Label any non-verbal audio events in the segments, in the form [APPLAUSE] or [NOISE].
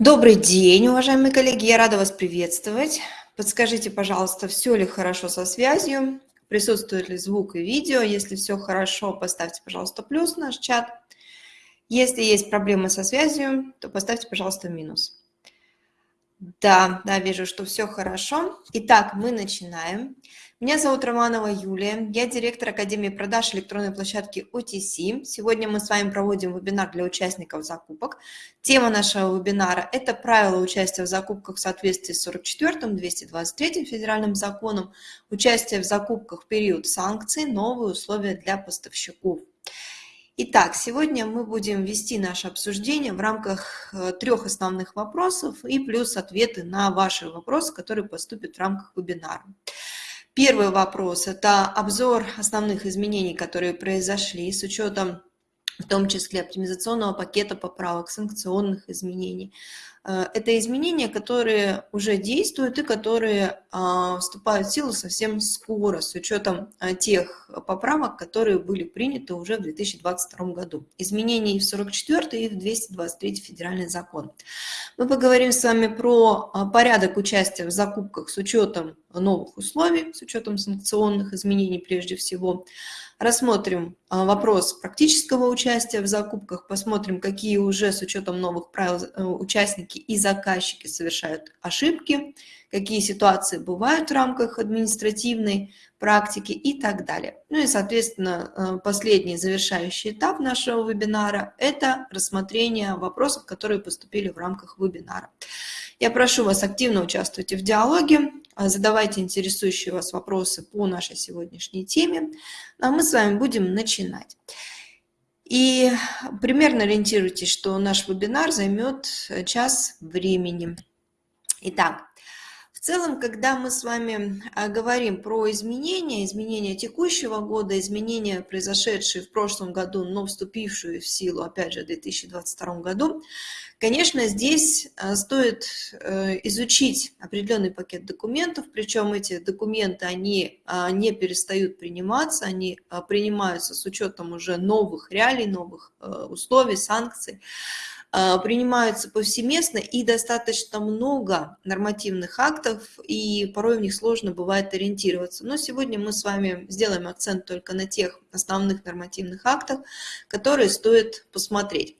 Добрый день, уважаемые коллеги, я рада вас приветствовать. Подскажите, пожалуйста, все ли хорошо со связью, присутствует ли звук и видео. Если все хорошо, поставьте, пожалуйста, плюс в наш чат. Если есть проблемы со связью, то поставьте, пожалуйста, минус. Да, да, вижу, что все хорошо. Итак, мы начинаем. Меня зовут Романова Юлия, я директор Академии продаж электронной площадки OTC. Сегодня мы с вами проводим вебинар для участников закупок. Тема нашего вебинара – это правила участия в закупках в соответствии с 44-м, 223 федеральным законом, участие в закупках в период санкций, новые условия для поставщиков. Итак, сегодня мы будем вести наше обсуждение в рамках э, трех основных вопросов и плюс ответы на ваши вопросы, которые поступят в рамках вебинара. Первый вопрос – это обзор основных изменений, которые произошли с учетом в том числе оптимизационного пакета поправок, санкционных изменений. Э, это изменения, которые уже действуют и которые а, вступают в силу совсем скоро, с учетом а, тех поправок, которые были приняты уже в 2022 году. Изменения и в 44 и в 223 федеральный закон. Мы поговорим с вами про а, порядок участия в закупках с учетом новых условий, с учетом санкционных изменений прежде всего, Рассмотрим а, вопрос практического участия в закупках, посмотрим, какие уже с учетом новых правил э, участники и заказчики совершают ошибки, какие ситуации бывают в рамках административной практики и так далее. Ну и, соответственно, э, последний завершающий этап нашего вебинара – это рассмотрение вопросов, которые поступили в рамках вебинара. Я прошу вас активно участвовать в диалоге, а, задавайте интересующие вас вопросы по нашей сегодняшней теме, а мы с вами будем начинать. И примерно ориентируйтесь, что наш вебинар займет час времени. Итак, в целом, когда мы с вами а, говорим про изменения, изменения текущего года, изменения, произошедшие в прошлом году, но вступившие в силу, опять же, в 2022 году, конечно, здесь а, стоит э, изучить определенный пакет документов, причем эти документы, они а, не перестают приниматься, они принимаются с учетом уже новых реалий, новых э, условий, санкций. А, принимаются повсеместно и достаточно много нормативных актов, и порой в них сложно бывает ориентироваться. Но сегодня мы с вами сделаем акцент только на тех основных нормативных актах, которые стоит посмотреть.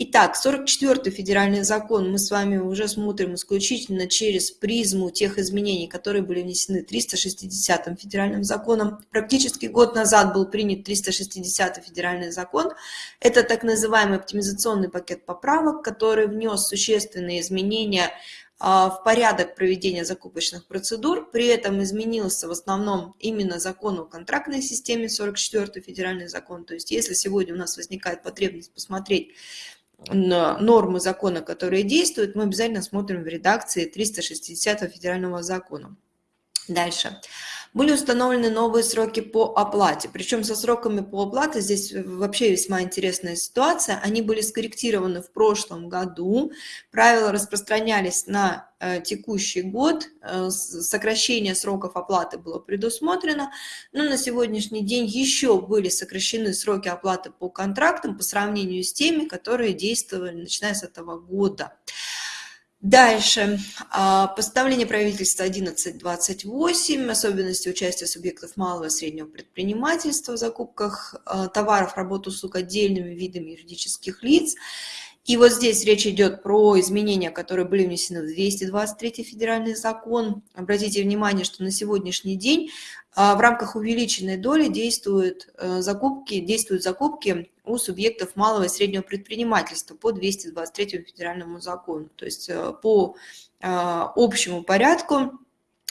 Итак, 44-й федеральный закон мы с вами уже смотрим исключительно через призму тех изменений, которые были внесены 360-м федеральным законом. Практически год назад был принят 360-й федеральный закон. Это так называемый оптимизационный пакет поправок, который внес существенные изменения а, в порядок проведения закупочных процедур. При этом изменился в основном именно закон о контрактной системе, 44 федеральный закон. То есть если сегодня у нас возникает потребность посмотреть нормы закона, которые действуют, мы обязательно смотрим в редакции 360 федерального закона. Дальше. Были установлены новые сроки по оплате. Причем со сроками по оплате здесь вообще весьма интересная ситуация. Они были скорректированы в прошлом году. Правила распространялись на э, текущий год. Э, сокращение сроков оплаты было предусмотрено. Но на сегодняшний день еще были сокращены сроки оплаты по контрактам по сравнению с теми, которые действовали начиная с этого года. Дальше. А, постановление правительства 1128, особенности участия субъектов малого и среднего предпринимательства в закупках а, товаров, работ, услуг отдельными видами юридических лиц. И вот здесь речь идет про изменения, которые были внесены в 223 федеральный закон. Обратите внимание, что на сегодняшний день а, в рамках увеличенной доли действуют э, закупки, действуют закупки у субъектов малого и среднего предпринимательства по 223 федеральному закону. То есть э, по а, общему порядку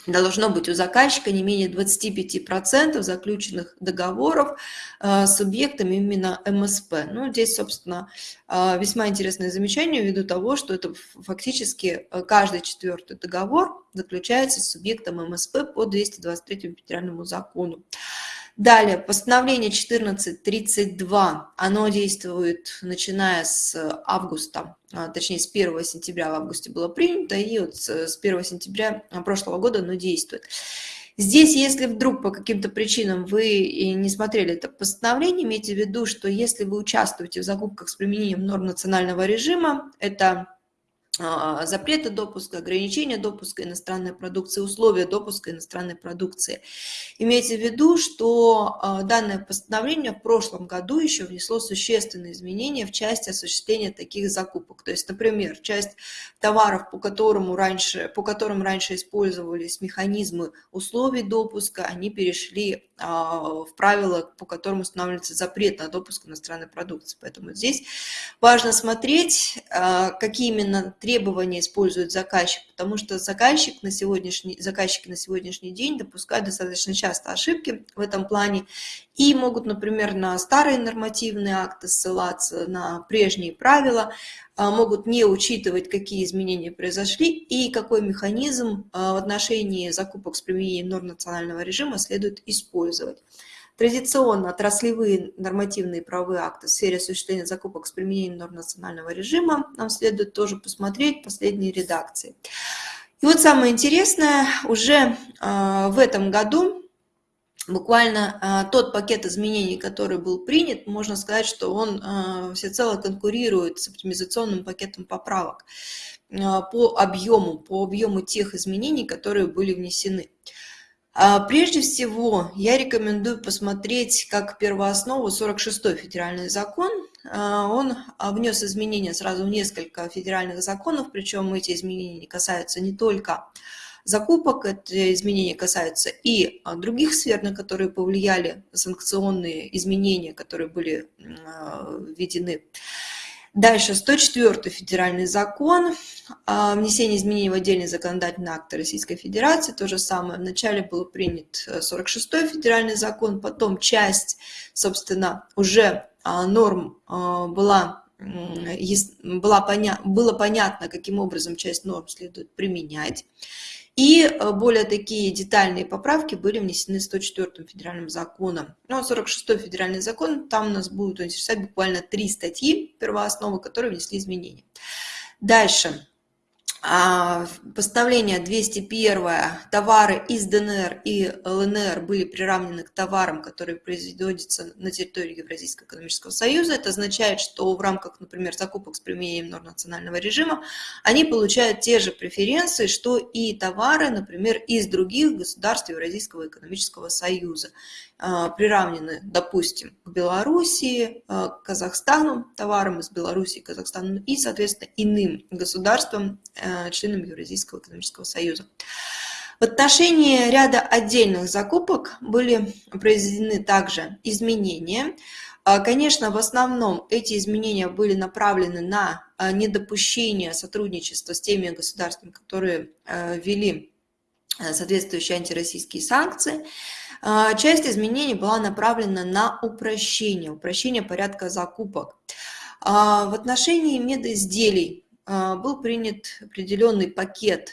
должно быть у заказчика не менее 25% заключенных договоров э, с субъектами именно МСП. Ну, здесь, собственно, э, весьма интересное замечание ввиду того, что это фактически э, каждый четвертый договор заключается с субъектом МСП по 223 федеральному закону. Далее, постановление 1432, оно действует начиная с августа, а, точнее с 1 сентября в августе было принято, и вот с 1 сентября прошлого года оно действует. Здесь, если вдруг по каким-то причинам вы не смотрели это постановление, имейте в виду, что если вы участвуете в закупках с применением норм национального режима, это а, запрета допуска, ограничения допуска иностранной продукции, условия допуска иностранной продукции. Имейте в виду, что а, данное постановление в прошлом году еще внесло существенные изменения в части осуществления таких закупок. То есть, например, часть товаров, по, которому раньше, по которым раньше использовались механизмы условий допуска, они перешли а, в правила, по которым устанавливается запрет на допуск иностранной продукции. Поэтому здесь важно смотреть, какие именно требования использует заказчик, потому что заказчик на сегодняшний, заказчики на сегодняшний день допускают достаточно часто ошибки в этом плане и могут, например, на старые нормативные акты ссылаться, на прежние правила, а, могут не учитывать, какие изменения произошли и какой механизм а, в отношении закупок с применением норм национального режима следует использовать. Традиционно отраслевые нормативные правовые акты в сфере осуществления закупок с применением норм национального режима нам следует тоже посмотреть последние редакции. И вот самое интересное, уже э, в этом году буквально э, тот пакет изменений, который был принят, можно сказать, что он э, всецело конкурирует с оптимизационным пакетом поправок по объему, по объему тех изменений, которые были внесены. А, прежде всего, я рекомендую посмотреть как первооснову 46-й федеральный закон. А, он внес изменения сразу в несколько федеральных законов, причем эти изменения касаются не только закупок, эти изменения касаются и а, других сфер, на которые повлияли санкционные изменения, которые были введены. Дальше 104 федеральный закон о внесении изменений в отдельный законодательный акт Российской Федерации. То же самое. Вначале был принят 46 федеральный закон, потом часть, собственно, уже а, норм а, была была поня... было понятно, каким образом часть норм следует применять. И э, более такие детальные поправки были внесены 104 федеральным законом. Ну, 46 а федеральный закон, там у нас будут интересовать буквально три статьи первоосновы, которые внесли изменения. Дальше. А, постановление 201 товары из ДНР и ЛНР были приравнены к товарам, которые производятся на территории Евразийского экономического союза. Это означает, что в рамках, например, закупок с применением норм национального режима они получают те же преференции, что и товары, например, из других государств Евразийского экономического союза. А, приравнены, допустим, к Белоруссии, а, к Казахстану, товарам из Белоруссии, Казахстана и, соответственно, иным государствам, а, членам Евразийского экономического союза. В отношении ряда отдельных закупок были произведены также изменения. Конечно, в основном эти изменения были направлены на недопущение сотрудничества с теми государствами, которые ввели соответствующие антироссийские санкции. А, часть изменений была направлена на упрощение, упрощение порядка закупок. А, в отношении медоизделий а, был принят определенный пакет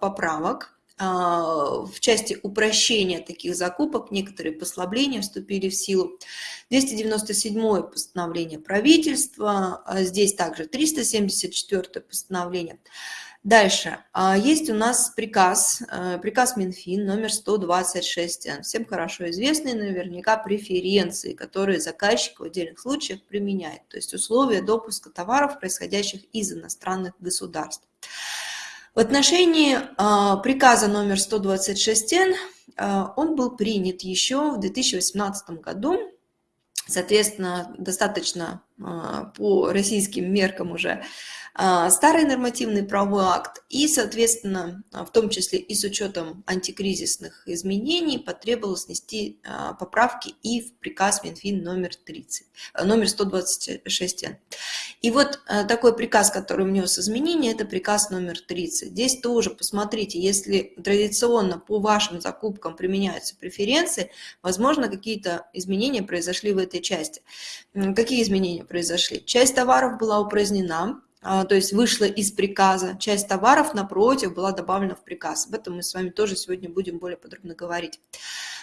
поправок в части упрощения таких закупок, некоторые послабления вступили в силу. 297 постановление правительства, здесь также 374 постановление. Дальше. А, есть у нас приказ, э, приказ Минфин номер 126, всем хорошо известный наверняка преференции, которые заказчик в отдельных случаях применяет, то есть условия допуска товаров, происходящих из иностранных государств. В отношении а, приказа номер 126Н а, он был принят еще в 2018 году, соответственно, достаточно по российским меркам уже старый нормативный правовой акт и, соответственно, в том числе и с учетом антикризисных изменений потребовалось внести а, поправки и в приказ Минфин номер 30, э, номер 126. И вот такой приказ, который внес изменения, это приказ номер 30. Здесь тоже посмотрите, если традиционно по вашим закупкам применяются преференции, возможно, какие-то изменения произошли в этой части. Какие изменения произошли? Часть товаров была упразднена, а, то есть вышла из приказа. Часть товаров, напротив, была добавлена в приказ. Об этом мы с вами тоже сегодня будем более подробно говорить.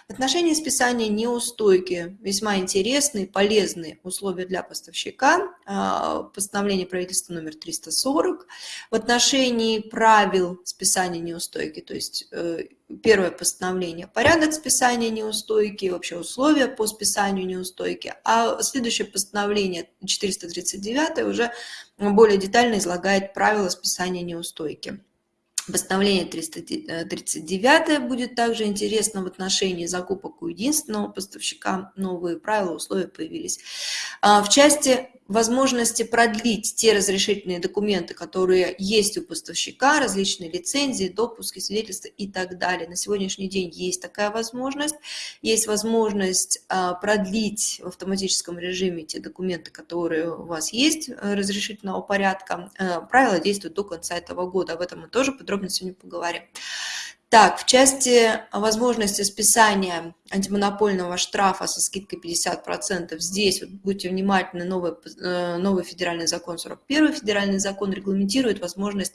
В отношении списания неустойки весьма интересные, полезные условия для поставщика. А, постановление правительства номер 340. В отношении правил списания неустойки, то есть э, первое постановление – порядок списания неустойки, вообще условия по списанию неустойки, а следующее постановление, 439, уже более детально излагает правила списания неустойки. Постановление 339 будет также интересно в отношении закупок у единственного поставщика. Новые правила, условия появились. А, в части возможности продлить те разрешительные документы, которые есть у поставщика, различные лицензии, допуски, свидетельства и так далее. На сегодняшний день есть такая возможность. Есть возможность а, продлить в автоматическом режиме те документы, которые у вас есть э, разрешительного порядка. Э, правила действуют до конца этого года. Об этом мы тоже подробно сегодня поговорим. Так, в части возможности списания антимонопольного штрафа со скидкой 50%, здесь вот будьте внимательны, новый, э, новый федеральный закон, 41 федеральный закон регламентирует возможность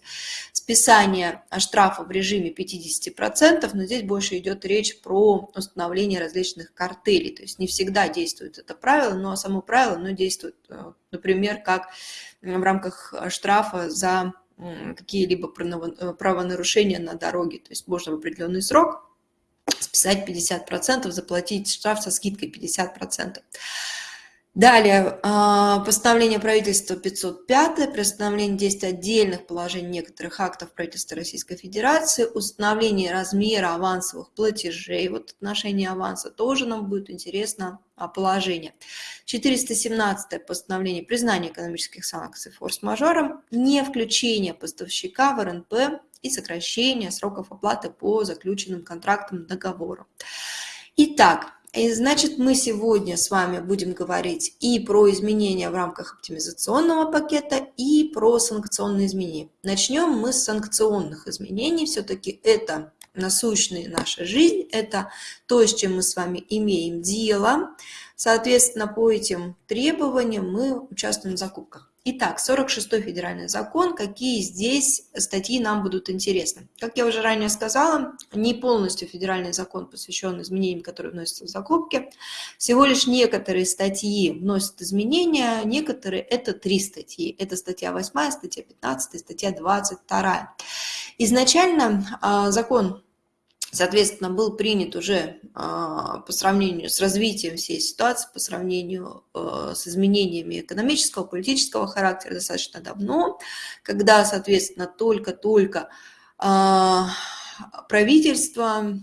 списания штрафа в режиме 50%, но здесь больше идет речь про установление различных картелей, то есть не всегда действует это правило, но само правило оно действует, э, например, как в рамках штрафа за какие-либо э, правонарушения на дороге. То есть можно в определенный срок списать 50%, заплатить штраф со скидкой 50%. Далее, а, постановление правительства 505, приостановление действия отдельных положений некоторых актов правительства Российской Федерации, установление размера авансовых платежей, вот отношение аванса тоже нам будет интересно а, положение. 417 постановление признания экономических санкций форс-мажором, не включение поставщика в РНП и сокращение сроков оплаты по заключенным контрактам договору. Итак, и значит, мы сегодня с вами будем говорить и про изменения в рамках оптимизационного пакета, и про санкционные изменения. Начнем мы с санкционных изменений. Все-таки это насущная наша жизнь, это то, с чем мы с вами имеем дело. Соответственно, по этим требованиям мы участвуем в закупках. Итак, 46-й федеральный закон, какие здесь статьи нам будут интересны. Как я уже ранее сказала, не полностью федеральный закон посвящен изменениям, которые вносятся в закупки. Всего лишь некоторые статьи вносят изменения, некоторые это три статьи. Это статья 8, статья 15, статья 22. Изначально а, закон соответственно, был принят уже а, по сравнению с развитием всей ситуации, по сравнению а, с изменениями экономического, политического характера достаточно давно, когда, соответственно, только-только а, правительство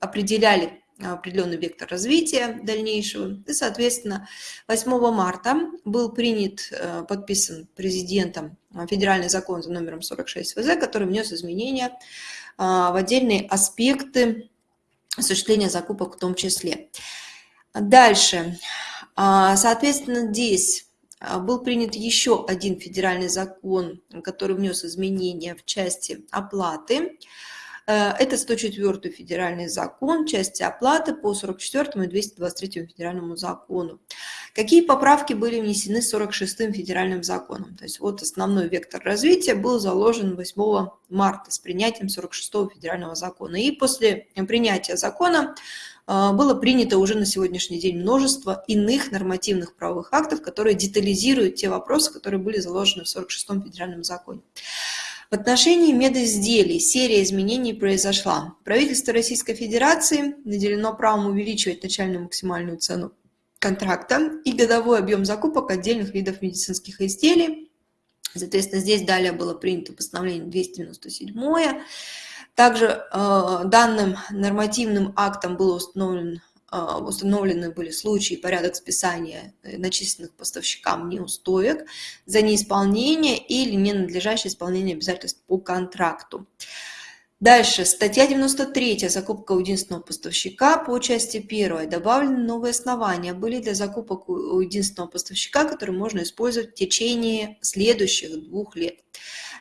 определяли определенный вектор развития дальнейшего. И, соответственно, 8 марта был принят, подписан президентом федеральный закон за номером 46 ВЗ, который внес изменения в отдельные аспекты осуществления закупок в том числе. Дальше. А, соответственно, здесь а, был принят еще один федеральный закон, который внес изменения в части оплаты. Э, это 104 федеральный закон, части оплаты по 44 и 223 федеральному закону. Какие поправки были внесены 46-м федеральным законом? То есть вот основной вектор развития был заложен 8 марта с принятием 46-го федерального закона. И после принятия закона э, было принято уже на сегодняшний день множество иных нормативных правовых актов, которые детализируют те вопросы, которые были заложены в 46-м федеральном законе. В отношении медизделий серия изменений произошла. Правительство Российской Федерации наделено правом увеличивать начальную максимальную цену контракта и годовой объем закупок отдельных видов медицинских изделий. Соответственно, здесь далее было принято постановление 297. Также э, данным нормативным актом было установлено а, установлены были случаи порядок списания э, начисленных поставщикам неустоек за неисполнение или ненадлежащее исполнение обязательств по контракту. Дальше, статья 93, закупка у единственного поставщика по части 1. Добавлены новые основания были для закупок у единственного поставщика, которые можно использовать в течение следующих двух лет.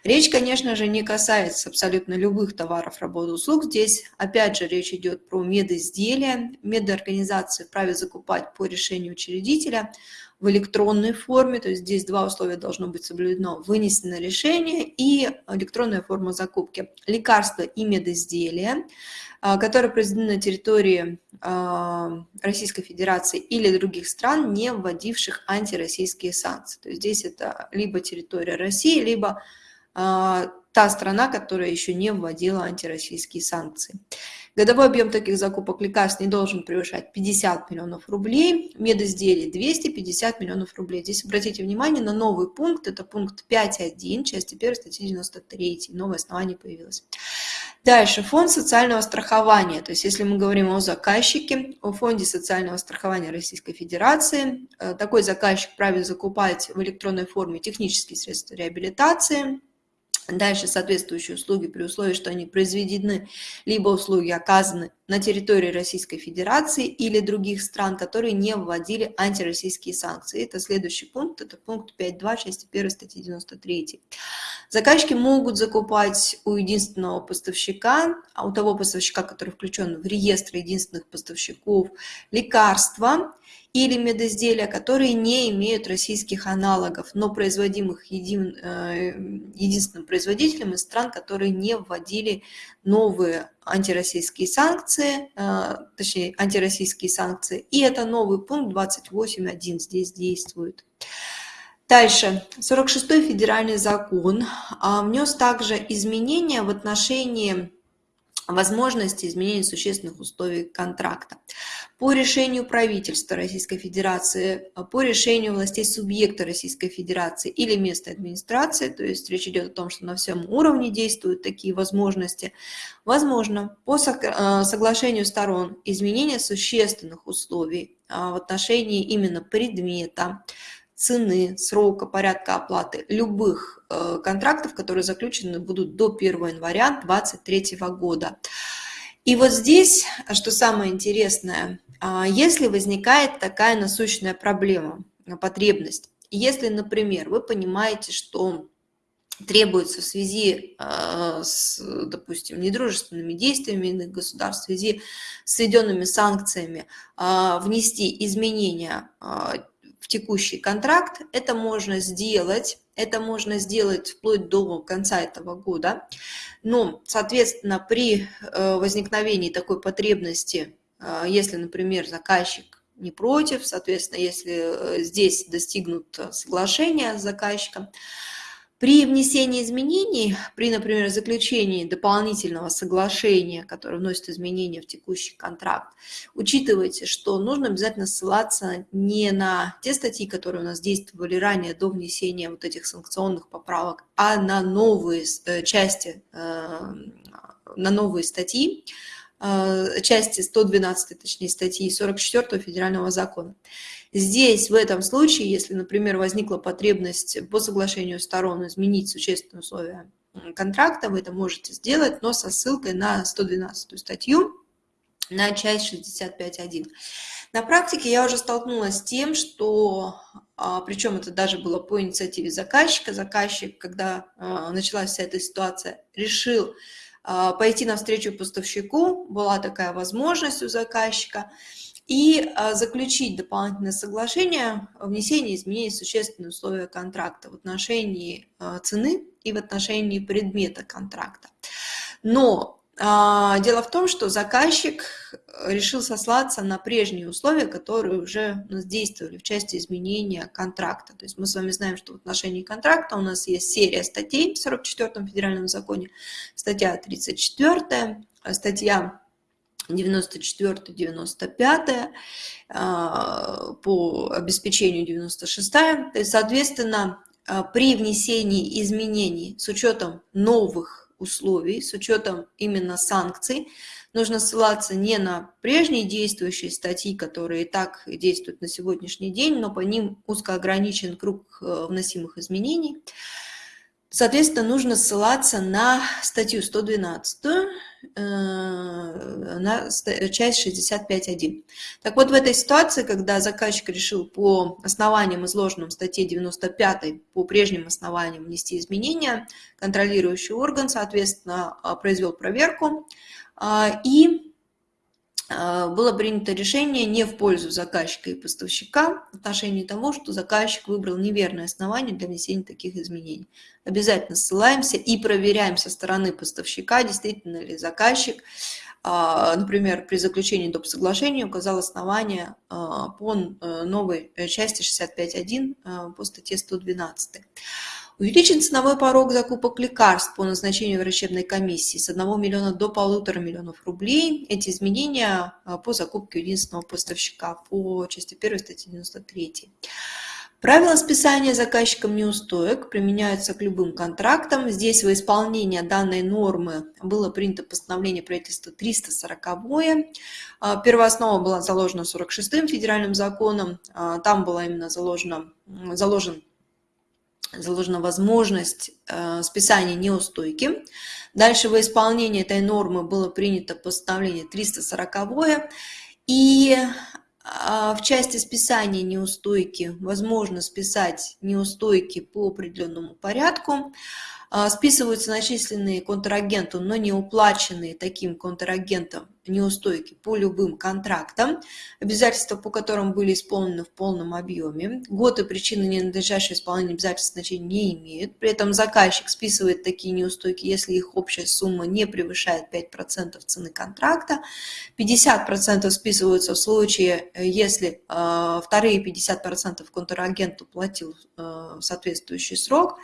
Речь, конечно же, не касается абсолютно любых товаров, работ, услуг. Здесь, опять же, речь идет про медизделия. Медорганизации вправе закупать по решению учредителя в электронной форме, то есть здесь два условия должно быть соблюдено. Вынесено решение и электронная форма закупки. Лекарства и медизделия, а, которые произведены на территории а, Российской Федерации или других стран, не вводивших антироссийские санкции. То есть здесь это либо территория России, либо та страна, которая еще не вводила антироссийские санкции. Годовой объем таких закупок лекарств не должен превышать 50 миллионов рублей, медизделий 250 миллионов рублей. Здесь обратите внимание на новый пункт, это пункт 5.1, части 1 статьи 93, новое основание появилось. Дальше, фонд социального страхования. То есть, если мы говорим о заказчике, о фонде социального страхования Российской Федерации, э, такой заказчик правит закупать в электронной форме технические средства реабилитации, Дальше соответствующие услуги при условии, что они произведены, либо услуги оказаны на территории Российской Федерации или других стран, которые не вводили антироссийские санкции. Это следующий пункт, это пункт 5.2 части 1 статьи 93. Заказчики могут закупать у единственного поставщика, а у того поставщика, который включен в реестр единственных поставщиков, лекарства, или медизделия, которые не имеют российских аналогов, но производимых един, э, единственным производителем из стран, которые не вводили новые антироссийские санкции, э, точнее антироссийские санкции. И это новый пункт 28.1 здесь действует. Дальше, 46-й федеральный закон а, внес также изменения в отношении возможности изменения существенных условий контракта. По решению правительства Российской Федерации, по решению властей субъекта Российской Федерации или местной администрации, то есть речь идет о том, что на всем уровне действуют такие возможности, возможно по э, соглашению сторон изменение существенных условий а, в отношении именно предмета, цены, срока, порядка оплаты любых э, контрактов, которые заключены будут до 1 января 2023 года. И вот здесь, что самое интересное, а, если возникает такая насущная проблема, потребность, если, например, вы понимаете, что требуется в связи а, с, допустим, недружественными действиями иных государств, в связи с введенными санкциями, а, внести изменения в текущий контракт. Это можно сделать, это можно сделать вплоть до конца этого года. Но, соответственно, при э, возникновении такой потребности, э, если, например, заказчик не против, соответственно, если э, здесь достигнут соглашения с заказчиком, при внесении изменений, при, например, заключении дополнительного соглашения, которое вносит изменения в текущий контракт, учитывайте, что нужно обязательно ссылаться не на те статьи, которые у нас действовали ранее до внесения вот этих санкционных поправок, а на новые э, части, э, на новые статьи, э, части 112, точнее, статьи 44 федерального закона. Здесь, в этом случае, если, например, возникла потребность по соглашению сторон изменить существенные условия контракта, вы это можете сделать, но со ссылкой на 112 статью, на часть 65.1. На практике я уже столкнулась с тем, что, а, причем это даже было по инициативе заказчика, заказчик, когда а, началась вся эта ситуация, решил а, пойти навстречу поставщику, была такая возможность у заказчика, и а, заключить дополнительное соглашение о внесении изменений в существенные условия контракта в отношении а, цены и в отношении предмета контракта. Но а, дело в том, что заказчик решил сослаться на прежние условия, которые уже у нас действовали в части изменения контракта. То есть мы с вами знаем, что в отношении контракта у нас есть серия статей в 44-м федеральном законе, статья 34, статья 94-95, а, по обеспечению 96 то есть, соответственно, а, при внесении изменений с учетом новых условий, с учетом именно санкций, нужно ссылаться не на прежние действующие статьи, которые и так действуют на сегодняшний день, но по ним узко ограничен круг э, вносимых изменений, Соответственно, нужно ссылаться на статью 112, э, на часть 65.1. Так вот, в этой ситуации, когда заказчик решил по основаниям, изложенным в статье 95, по прежним основаниям внести изменения, контролирующий орган, соответственно, произвел проверку а, и а, было принято решение не в пользу заказчика и поставщика в отношении того, что заказчик выбрал неверное основание для внесения таких изменений. Обязательно ссылаемся и проверяем со стороны поставщика, действительно ли заказчик, а, например, при заключении доп. соглашения указал основание а, по э, новой части 65.1 по статье 112. Увеличен ценовой порог закупок лекарств по назначению врачебной комиссии с 1 миллиона до полутора миллионов рублей. Эти изменения а, по закупке единственного поставщика по части 1 статьи 93. Правила списания заказчиком неустоек применяются к любым контрактам. Здесь во исполнение данной нормы было принято постановление правительства 340. А, первооснова была заложена 46-м федеральным законом. Там была именно заложена, заложен заложена возможность э, списания неустойки. Дальше во исполнение этой нормы было принято постановление 340 и э, в части списания неустойки возможно списать неустойки по определенному порядку. А, списываются начисленные контрагенту, но не уплаченные таким контрагентом неустойки по любым контрактам, обязательства по которым были исполнены в полном объеме. Год и причины ненадлежащего исполнения обязательств значения не имеют. При этом заказчик списывает такие неустойки, если их общая сумма не превышает 5% цены контракта. 50% списываются в случае, если э, вторые 50% контрагент уплатил э, соответствующий срок.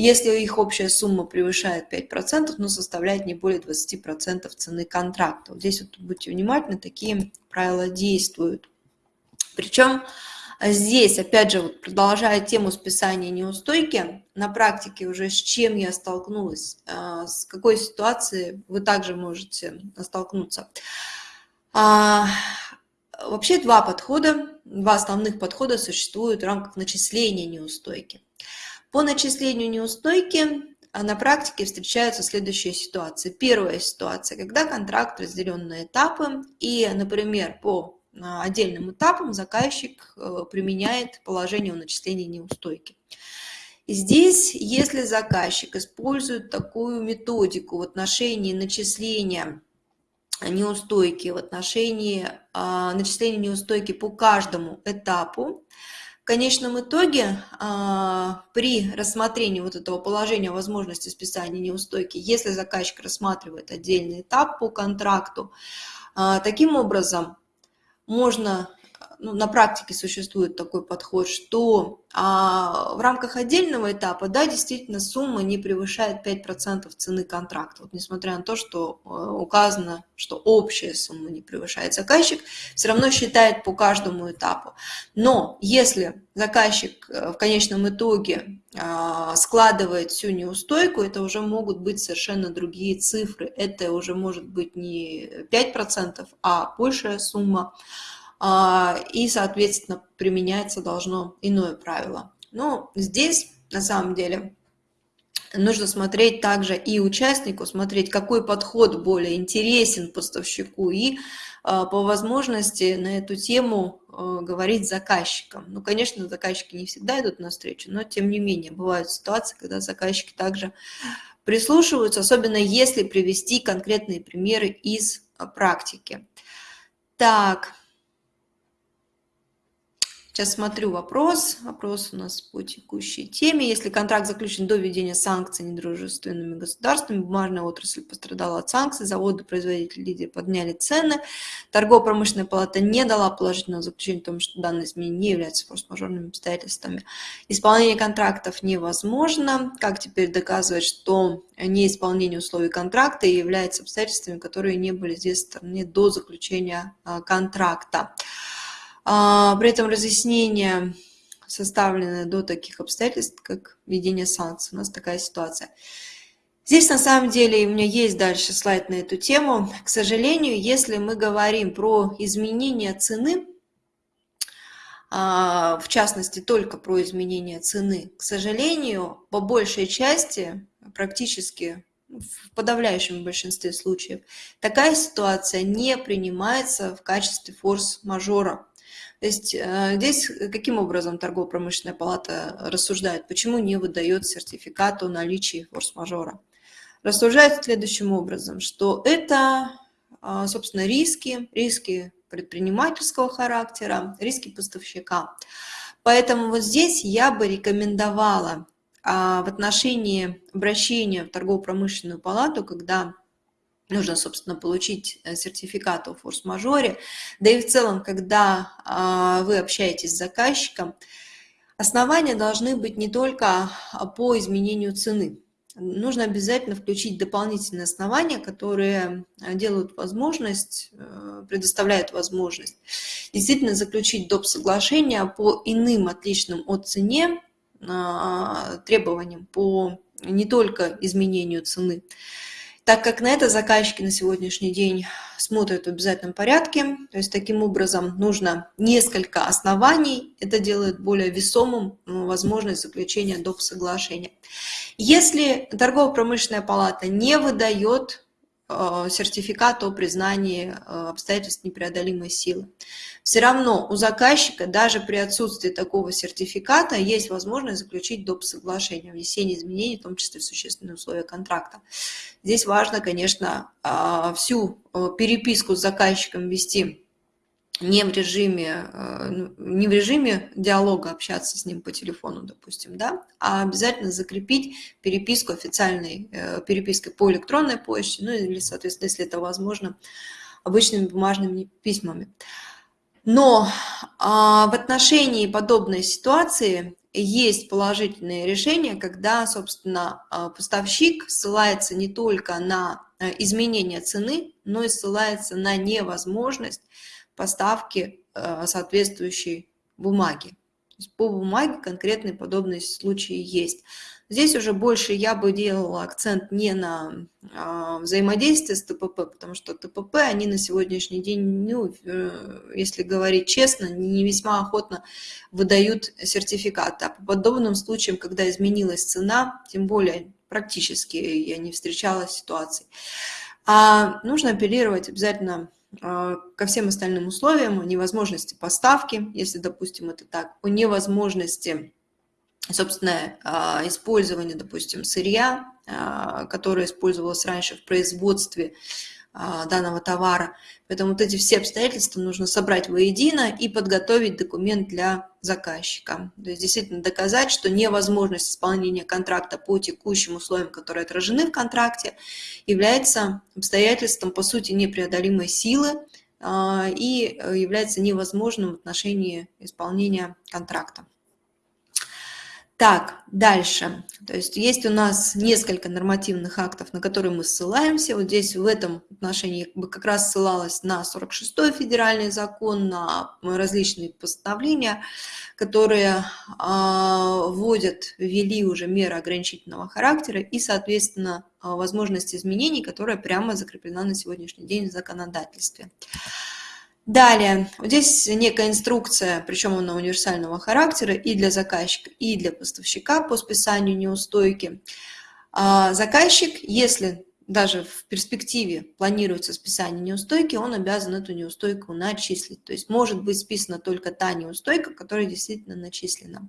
Если их общая сумма превышает 5%, но составляет не более 20% цены контракта. Вот здесь вот будьте внимательны, такие правила действуют. Причем здесь, опять же, вот продолжая тему списания неустойки, на практике уже с чем я столкнулась, а, с какой ситуацией вы также можете столкнуться. А, вообще два подхода, два основных подхода существуют в рамках начисления неустойки. По начислению неустойки а, на практике встречаются следующие ситуации. Первая ситуация, когда контракт разделен на этапы, и, например, по а, отдельным этапам заказчик э, применяет положение о начислении неустойки. Здесь, если заказчик использует такую методику в отношении начисления неустойки, в отношении а, начисления неустойки по каждому этапу, конечном итоге а, при рассмотрении вот этого положения возможности списания неустойки, если заказчик рассматривает отдельный этап по контракту, а, таким образом можно ну, на практике существует такой подход, что а, в рамках отдельного этапа, да, действительно сумма не превышает 5% цены контракта. Вот, несмотря на то, что а, указано, что общая сумма не превышает, заказчик все равно считает по каждому этапу. Но если заказчик э, в конечном итоге а, складывает всю неустойку, это уже могут быть совершенно другие цифры. Это уже может быть не 5%, а большая сумма. А, и, соответственно, применяется должно иное правило. Но здесь, на самом деле, нужно смотреть также и участнику, смотреть, какой подход более интересен поставщику, и а, по возможности на эту тему а, говорить с заказчиком. Ну, конечно, заказчики не всегда идут навстречу, но тем не менее бывают ситуации, когда заказчики также прислушиваются, особенно если привести конкретные примеры из практики. Так, Сейчас смотрю вопрос. Вопрос у нас по текущей теме. Если контракт заключен до введения санкций недружественными государствами, бумажная отрасль пострадала от санкций, заводы, производители, лидеры подняли цены, торгово-промышленная палата не дала положительного заключения о том, что данные изменения не являются форс-мажорными обстоятельствами. Исполнение контрактов невозможно. Как теперь доказывать, что неисполнение условий контракта является обстоятельствами, которые не были здесь стороны до заключения а, контракта? А, при этом разъяснение составлены до таких обстоятельств, как введение санкций. У нас такая ситуация. Здесь на самом деле у меня есть дальше слайд на эту тему. К сожалению, если мы говорим про изменение цены, а, в частности только про изменение цены, к сожалению, по большей части, практически в подавляющем большинстве случаев, такая ситуация не принимается в качестве форс-мажора. То есть э, здесь каким образом торгово-промышленная палата рассуждает, почему не выдает сертификат о наличии форс-мажора? Рассуждает следующим образом, что это, а, собственно, риски, риски предпринимательского характера, риски поставщика. Поэтому вот здесь я бы рекомендовала а, в отношении обращения в торгово-промышленную палату, когда нужно, собственно, получить э, сертификат о форс-мажоре. Да и в целом, когда а, вы общаетесь с заказчиком, Основания должны быть не только по изменению цены. Нужно обязательно включить дополнительные основания, которые делают возможность, э, предоставляют возможность действительно заключить доп. соглашение по иным отличным от цене а, требованиям, по не только изменению цены так как на это заказчики на сегодняшний день смотрят в обязательном порядке. То есть таким образом нужно несколько оснований. Это делает более весомым ну, возможность заключения доп. соглашения. Если торгово-промышленная палата не выдает сертификат о признании э, обстоятельств непреодолимой силы. Все равно у заказчика даже при отсутствии такого сертификата есть возможность заключить доп. соглашение, внесение изменений, в том числе существенные условия контракта. Здесь важно, конечно, э, всю переписку с заказчиком вести не в режиме, э, не в режиме диалога общаться с ним по телефону, допустим, да, а обязательно закрепить переписку официальной э, перепиской по электронной почте, ну или, соответственно, если это возможно, обычными бумажными письмами. Но а, в отношении подобной ситуации есть положительные решения, когда, собственно, а, поставщик ссылается не только на э, изменение цены, но и ссылается на невозможность поставки э, соответствующей бумаги. по бумаге конкретные подобные случаи есть. Здесь уже больше я бы делала акцент не на а, взаимодействие с ТПП, потому что ТПП, они на сегодняшний день, ну, э, если говорить честно, не весьма охотно выдают сертификаты. А по подобным случаям, когда изменилась цена, тем более практически я не встречала ситуаций, а нужно апеллировать обязательно ко всем остальным условиям, о невозможности поставки, если, допустим, это так, о невозможности, собственно, а, использования, допустим, сырья, а, которое использовалось раньше в производстве. а, данного товара. Поэтому вот эти все обстоятельства нужно собрать воедино и подготовить документ для заказчика. То есть действительно доказать, что невозможность исполнения контракта по текущим условиям, которые отражены в контракте, является обстоятельством, по сути, непреодолимой силы а, и является невозможным в отношении исполнения контракта. Так, дальше. То есть есть у нас несколько нормативных актов, на которые мы ссылаемся. Вот здесь в этом отношении как, раз ссылалась на 46-й федеральный закон, на различные постановления, которые э, вводят, ввели уже меры ограничительного характера и, соответственно, э, возможность изменений, которая прямо закреплена на сегодняшний день в законодательстве. Далее, здесь некая инструкция, причем она универсального характера и для заказчика, и для поставщика по списанию неустойки. А заказчик, если даже в перспективе планируется списание неустойки, он обязан эту неустойку начислить. То есть может быть списана только та неустойка, которая действительно начислена.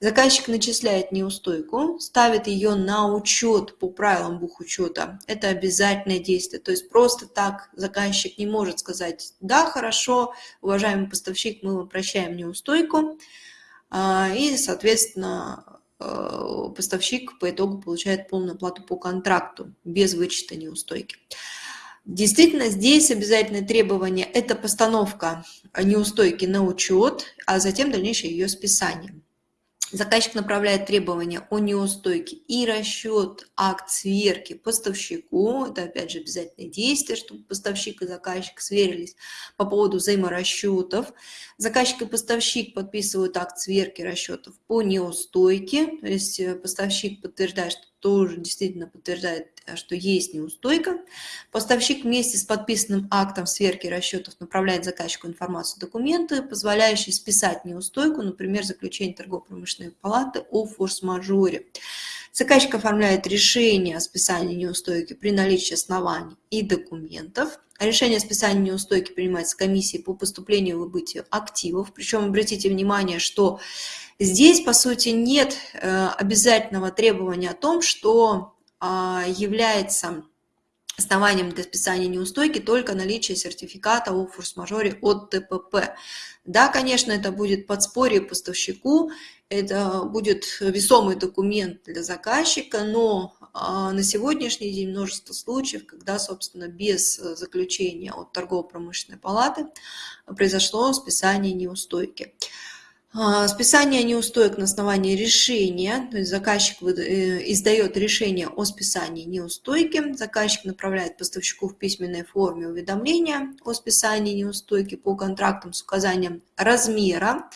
Заказчик начисляет неустойку, ставит ее на учет по правилам бухучета. Это обязательное действие. То есть просто так заказчик не может сказать, да, хорошо, уважаемый поставщик, мы вам прощаем неустойку. А, и, соответственно, поставщик по итогу получает полную плату по контракту без вычета неустойки. Действительно, здесь обязательное требование – это постановка неустойки на учет, а затем дальнейшее ее списание. Заказчик направляет требования о неустойке и расчет акт сверки поставщику. Это, опять же, обязательное действие, чтобы поставщик и заказчик сверились по поводу взаиморасчетов. Заказчик и поставщик подписывают акт сверки расчетов по неустойке. То есть э, поставщик подтверждает, что тоже действительно подтверждает, э, что есть неустойка. Поставщик вместе с подписанным актом сверки расчетов направляет заказчику информацию, документы, позволяющие списать неустойку, например, заключение торгово-промышленной палаты о форс-мажоре. Заказчик оформляет решение о списании неустойки при наличии оснований и документов. Решение о списании неустойки принимается комиссией по поступлению и выбытию активов. Причем обратите внимание, что Здесь, по сути, нет э, обязательного требования о том, что а, является основанием для списания неустойки только наличие сертификата о форс-мажоре от ТПП. Да, конечно, это будет подспорье поставщику, это будет весомый документ для заказчика, но а, на сегодняшний день множество случаев, когда, собственно, без заключения от торгово-промышленной палаты произошло списание неустойки. А, списание неустоек на основании решения, то есть заказчик э, издает решение о списании неустойки, заказчик направляет поставщику в письменной форме уведомления о списании неустойки по контрактам с указанием размера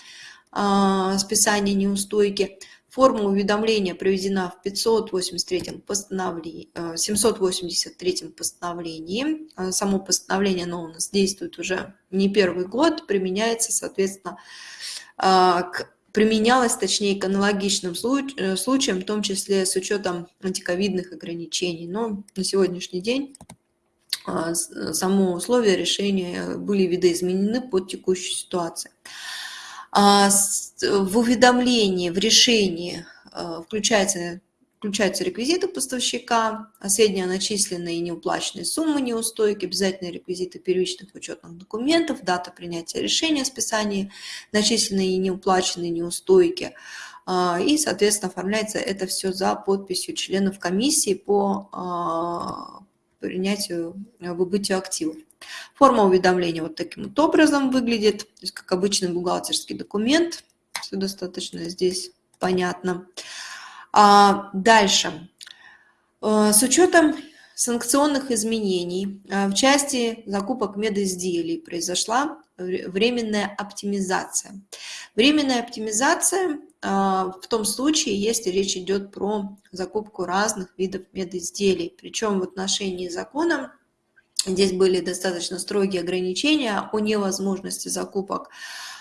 списания неустойки. Форма уведомления приведена в 583 постановлении, 783 постановлении. Само постановление оно у нас действует уже не первый год, применяется, соответственно, а, применялась, точнее, к аналогичным э, случаям, в том числе с учетом антиковидных ограничений. Но на сегодняшний день а, само условие решения были видоизменены под текущую ситуацию. А, в уведомлении, в решении включается Включаются реквизиты поставщика, а средняя начисленная и неуплаченные суммы неустойки, обязательные реквизиты первичных учетных документов, дата принятия решения о списании, начисленные и неуплаченные неустойки. А, и, соответственно, оформляется это все за подписью членов комиссии по принятию, выбытию активов. Форма уведомления вот таким вот образом выглядит, то есть как обычный бухгалтерский документ. Все достаточно здесь понятно. А, дальше. Э, с учетом санкционных изменений э, в части закупок медизделий произошла временная оптимизация. Временная оптимизация э, в том случае, если речь идет про закупку разных видов медизделий. Причем в отношении закона здесь были достаточно строгие ограничения о невозможности закупок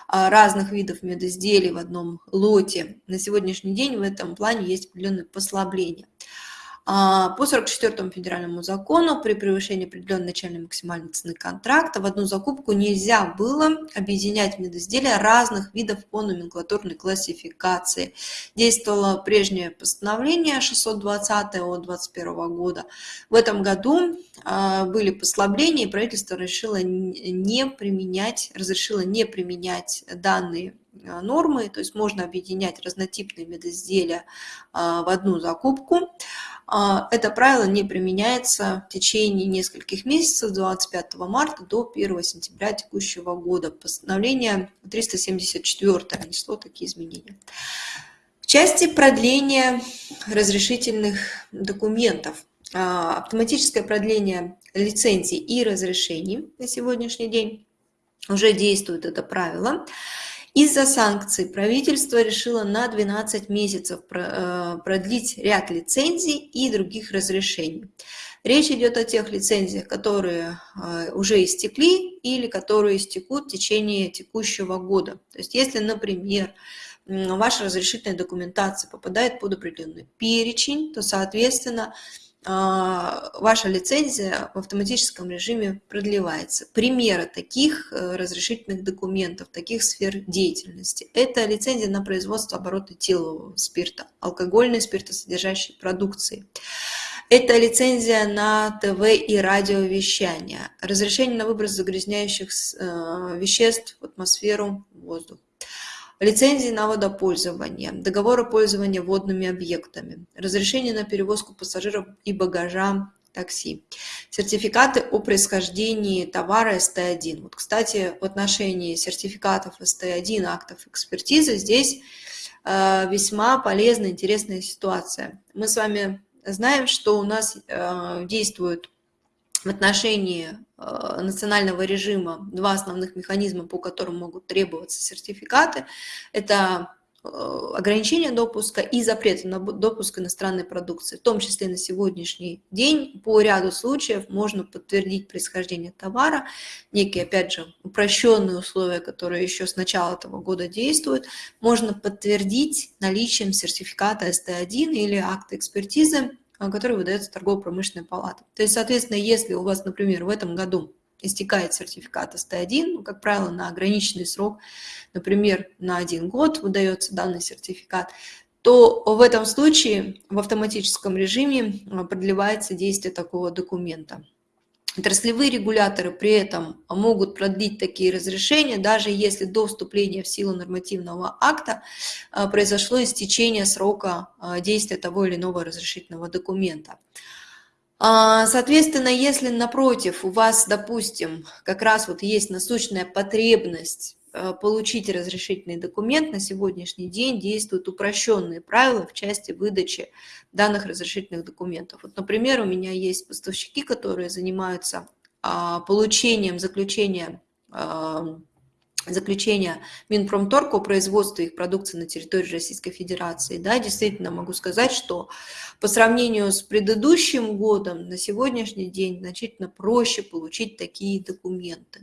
а, разных видов медизделий в одном лоте. На сегодняшний день в этом плане есть определенные послабления. А, по 44 федеральному закону при превышении определенной начальной максимальной цены контракта в одну закупку нельзя было объединять медизделия разных видов по номенклатурной классификации. Действовало прежнее постановление 620 от 2021 года. В этом году а, были послабления, и правительство решило не применять, разрешило не применять данные нормы, то есть можно объединять разнотипные медизделия в одну закупку. А, это правило не применяется в течение нескольких месяцев, с 25 марта до 1 сентября текущего года. Постановление 374 внесло такие изменения. В части продления разрешительных документов, а, автоматическое продление лицензий и разрешений на сегодняшний день уже действует это правило. Из-за санкций правительство решило на 12 месяцев э, продлить ряд лицензий и других разрешений. Речь идет о тех лицензиях, которые э, уже истекли или которые истекут в течение текущего года. То есть если, например, ваша разрешительная документация попадает под определенный перечень, то, соответственно, ваша лицензия в автоматическом режиме продлевается. Примеры таких э, разрешительных документов, таких сфер деятельности. Это лицензия на производство оборота этилового спирта, алкогольной спиртосодержащей продукции. Это лицензия на ТВ и радиовещание, разрешение на выброс загрязняющих э, веществ в атмосферу, воздух лицензии на водопользование, договоры пользования водными объектами, разрешение на перевозку пассажиров и багажа такси, сертификаты о происхождении товара СТ1. Вот, кстати, в отношении сертификатов СТ1, актов экспертизы, здесь э, весьма полезная, интересная ситуация. Мы с вами знаем, что у нас э, действуют в отношении э, национального режима два основных механизма, по которым могут требоваться сертификаты. Это э, ограничение допуска и запрет на допуск иностранной продукции. В том числе на сегодняшний день по ряду случаев можно подтвердить происхождение товара, некие, опять же, упрощенные условия, которые еще с начала этого года действуют, можно подтвердить наличием сертификата СТ1 или акта экспертизы который выдается торгово-промышленной палатой. То есть, соответственно, если у вас, например, в этом году истекает сертификат СТ1, ну, как правило, на ограниченный срок, например, на один год выдается данный сертификат, то в этом случае в автоматическом режиме а, продлевается действие такого документа. Отраслевые регуляторы при этом могут продлить такие разрешения, даже если до вступления в силу нормативного акта а, произошло истечение срока а, действия того или иного разрешительного документа. А, соответственно, если напротив у вас, допустим, как раз вот есть насущная потребность получить разрешительный документ, на сегодняшний день действуют упрощенные правила в части выдачи данных разрешительных документов. Вот, например, у меня есть поставщики, которые занимаются а, получением заключения заключения Минпромторга о производстве их продукции на территории Российской Федерации, да, действительно могу сказать, что по сравнению с предыдущим годом на сегодняшний день значительно проще получить такие документы.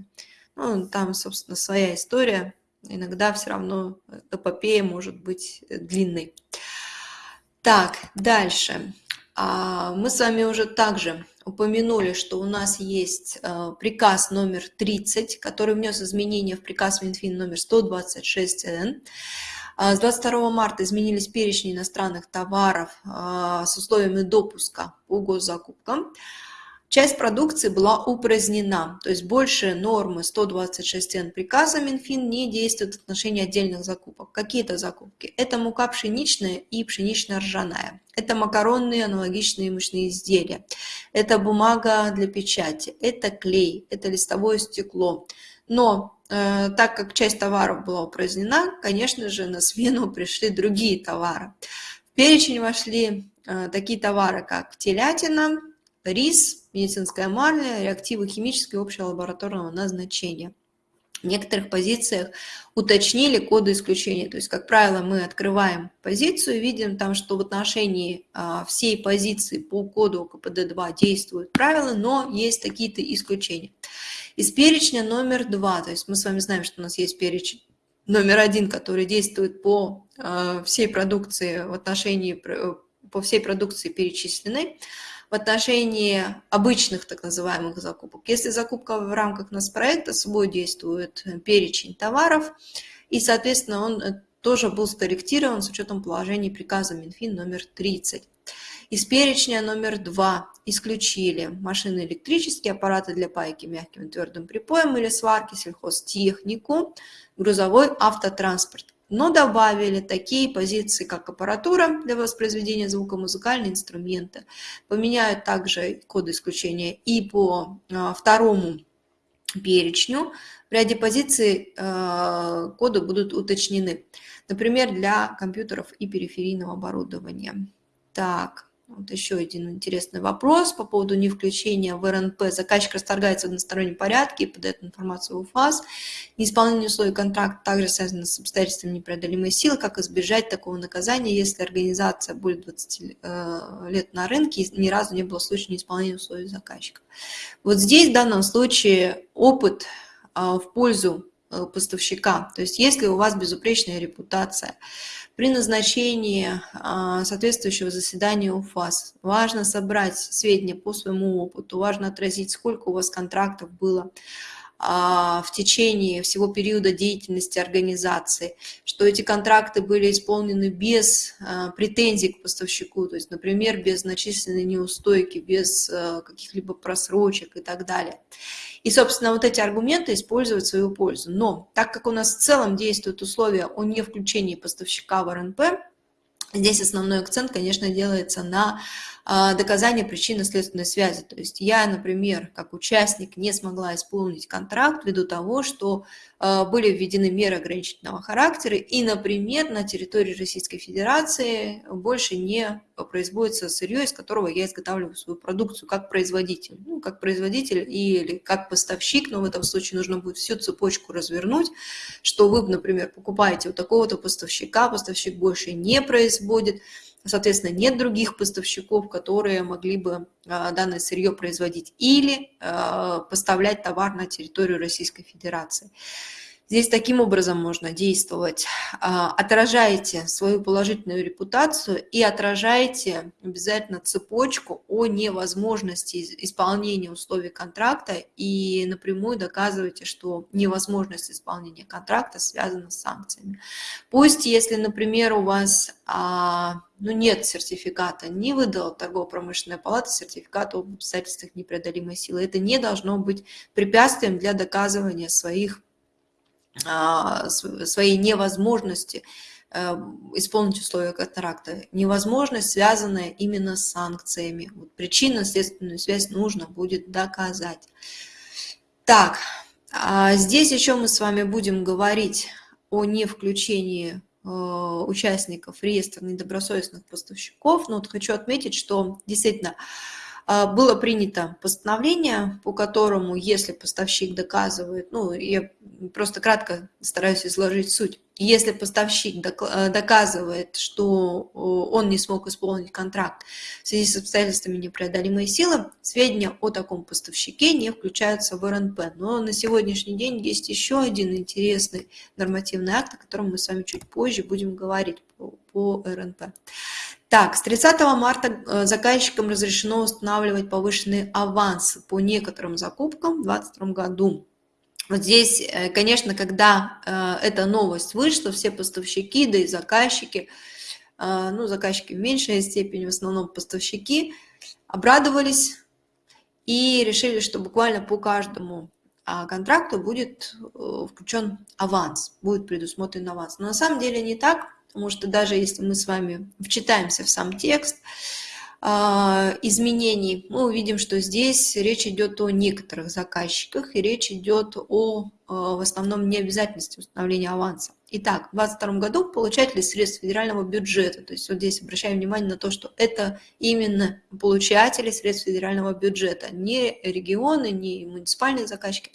Ну, там, собственно, своя история. Иногда все равно эпопея может быть длинной. Так, дальше. А, мы с вами уже также упомянули, что у нас есть э, приказ номер 30, который внес изменения в приказ Минфин номер 126Н. А, с 22 марта изменились перечни иностранных товаров а, с условиями допуска по госзакупкам. Часть продукции была упразднена, то есть больше нормы 126 Н приказа Минфин не действуют в отношении отдельных закупок. Какие-то закупки? Это мука пшеничная и пшенично-ржаная. Это макаронные аналогичные мышные изделия. Это бумага для печати. Это клей. Это листовое стекло. Но э, так как часть товаров была упразднена, конечно же, на смену [LAUGHS] пришли другие товары. В перечень вошли э, такие товары, как телятина, рис, медицинская марля, реактивы химического и общего лабораторного назначения. В некоторых позициях уточнили коды исключения. То есть, как правило, мы открываем позицию видим там, что в отношении а, всей позиции по коду КПД-2 действуют правила, но есть какие-то исключения. Из перечня номер два, то есть мы с вами знаем, что у нас есть перечень номер один, который действует по а, всей продукции в отношении, по всей продукции перечисленной в отношении обычных так называемых закупок. Если закупка в рамках нас проекта, собой действует перечень товаров, и, соответственно, он э, тоже был скорректирован с учетом положений приказа Минфин номер 30. Из перечня номер 2 исключили машины электрические, аппараты для пайки мягким и твердым припоем или сварки, сельхозтехнику, грузовой автотранспорт но добавили такие позиции, как аппаратура для воспроизведения звука, музыкальные инструменты. Поменяют также коды исключения и по а, второму перечню. В ряде позиций а, коды будут уточнены. Например, для компьютеров и периферийного оборудования. Так, вот еще один интересный вопрос по поводу невключения в РНП. Заказчик расторгается в одностороннем порядке и подает информацию в УФАС. Неисполнение условий контракта также связано с обстоятельствами непреодолимой силы. Как избежать такого наказания, если организация более 20 э, лет на рынке и ни разу не было случая неисполнения условий заказчика? Вот здесь в данном случае опыт а, в пользу э, поставщика. То есть если у вас безупречная репутация, при назначении а, соответствующего заседания УФАС важно собрать сведения по своему опыту, важно отразить, сколько у вас контрактов было а, в течение всего периода деятельности организации, что эти контракты были исполнены без а, претензий к поставщику, то есть, например, без значительной неустойки, без каких-либо просрочек и так далее. И, собственно, вот эти аргументы использовать в свою пользу. Но так как у нас в целом действуют условия о невключении поставщика в РНП, здесь основной акцент, конечно, делается на доказание причинно-следственной связи. То есть я, например, как участник не смогла исполнить контракт ввиду того, что а, были введены меры ограничительного характера, и, например, на территории Российской Федерации больше не производится сырье, из которого я изготавливаю свою продукцию как производитель. Ну, как производитель или как поставщик, но в этом случае нужно будет всю цепочку развернуть, что вы, например, покупаете у такого-то поставщика, поставщик больше не производит, Соответственно, нет других поставщиков, которые могли бы а, данное сырье производить или а, поставлять товар на территорию Российской Федерации. Здесь таким образом можно действовать. А, отражаете свою положительную репутацию и отражаете обязательно цепочку о невозможности исполнения условий контракта и напрямую доказываете, что невозможность исполнения контракта связана с санкциями. Пусть, если, например, у вас а, ну, нет сертификата, не выдала торгово-промышленная палата сертификата об обстоятельствах непреодолимой силы, это не должно быть препятствием для доказывания своих своей невозможности э, исполнить условия контракта. Невозможность, связанная именно с санкциями. Вот Причинно-следственную связь нужно будет доказать. Так, А здесь еще мы с вами будем говорить о не включении э, участников реестра недобросовестных поставщиков. Но вот хочу отметить, что действительно а, было принято постановление, по которому, если поставщик доказывает, ну, я просто кратко стараюсь изложить суть, если поставщик э, доказывает, что он не смог исполнить контракт в связи с обстоятельствами непреодолимой силы, сведения о таком поставщике не включаются в РНП. Но на сегодняшний день есть еще один интересный нормативный акт, о котором мы с вами чуть позже будем говорить по, по РНП. Так, с 30 марта э, заказчикам разрешено устанавливать повышенные авансы по некоторым закупкам в 2022 году. Вот здесь, э, конечно, когда э, эта новость вышла, все поставщики, да и заказчики, ну, заказчики в меньшей степени, в основном поставщики, обрадовались и решили, что буквально по каждому а, контракту будет включен аванс, будет предусмотрен аванс. Но на самом деле не так, потому что даже если мы с вами вчитаемся в сам текст а, изменений, мы увидим, что здесь речь идет о некоторых заказчиках, и речь идет о а, в основном необязательности установления аванса. Итак, в 2022 году получатели средств федерального бюджета, то есть вот здесь обращаем внимание на то, что это именно получатели средств федерального бюджета, не регионы, не муниципальные заказчики,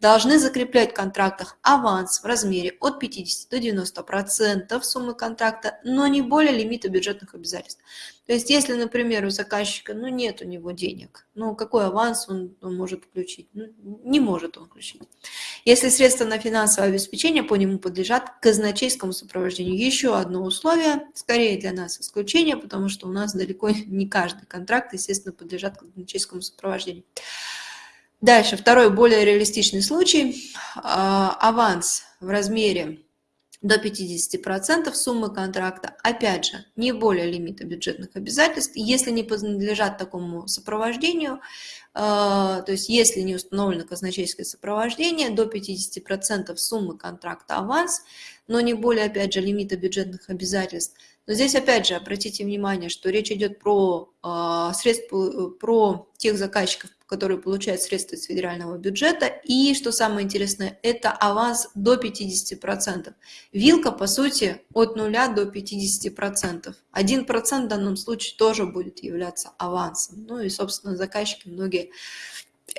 должны закреплять в контрактах аванс в размере от 50 до 90 процентов суммы контракта, но не более лимита бюджетных обязательств. То есть если, например, у заказчика ну, нет у него денег, ну какой аванс он, он может включить? Ну, не может он включить. Если средства на финансовое обеспечение по нему подлежат казначейскому сопровождению. Еще одно условие, скорее для нас исключение, потому что у нас далеко [LAUGHS] не каждый контракт, естественно, подлежат казначейскому сопровождению. Дальше, второй более реалистичный случай. А, аванс в размере до 50% суммы контракта, опять же, не более лимита бюджетных обязательств, если не подлежат такому сопровождению, а, то есть если не установлено казначейское сопровождение, до 50% суммы контракта аванс, но не более, опять же, лимита бюджетных обязательств. Но здесь, опять же, обратите внимание, что речь идет про а, средства, про тех заказчиков, которые получают средства из федерального бюджета. И, что самое интересное, это аванс до 50%. Вилка, по сути, от 0 до 50%. 1% в данном случае тоже будет являться авансом. Ну и, собственно, заказчики многие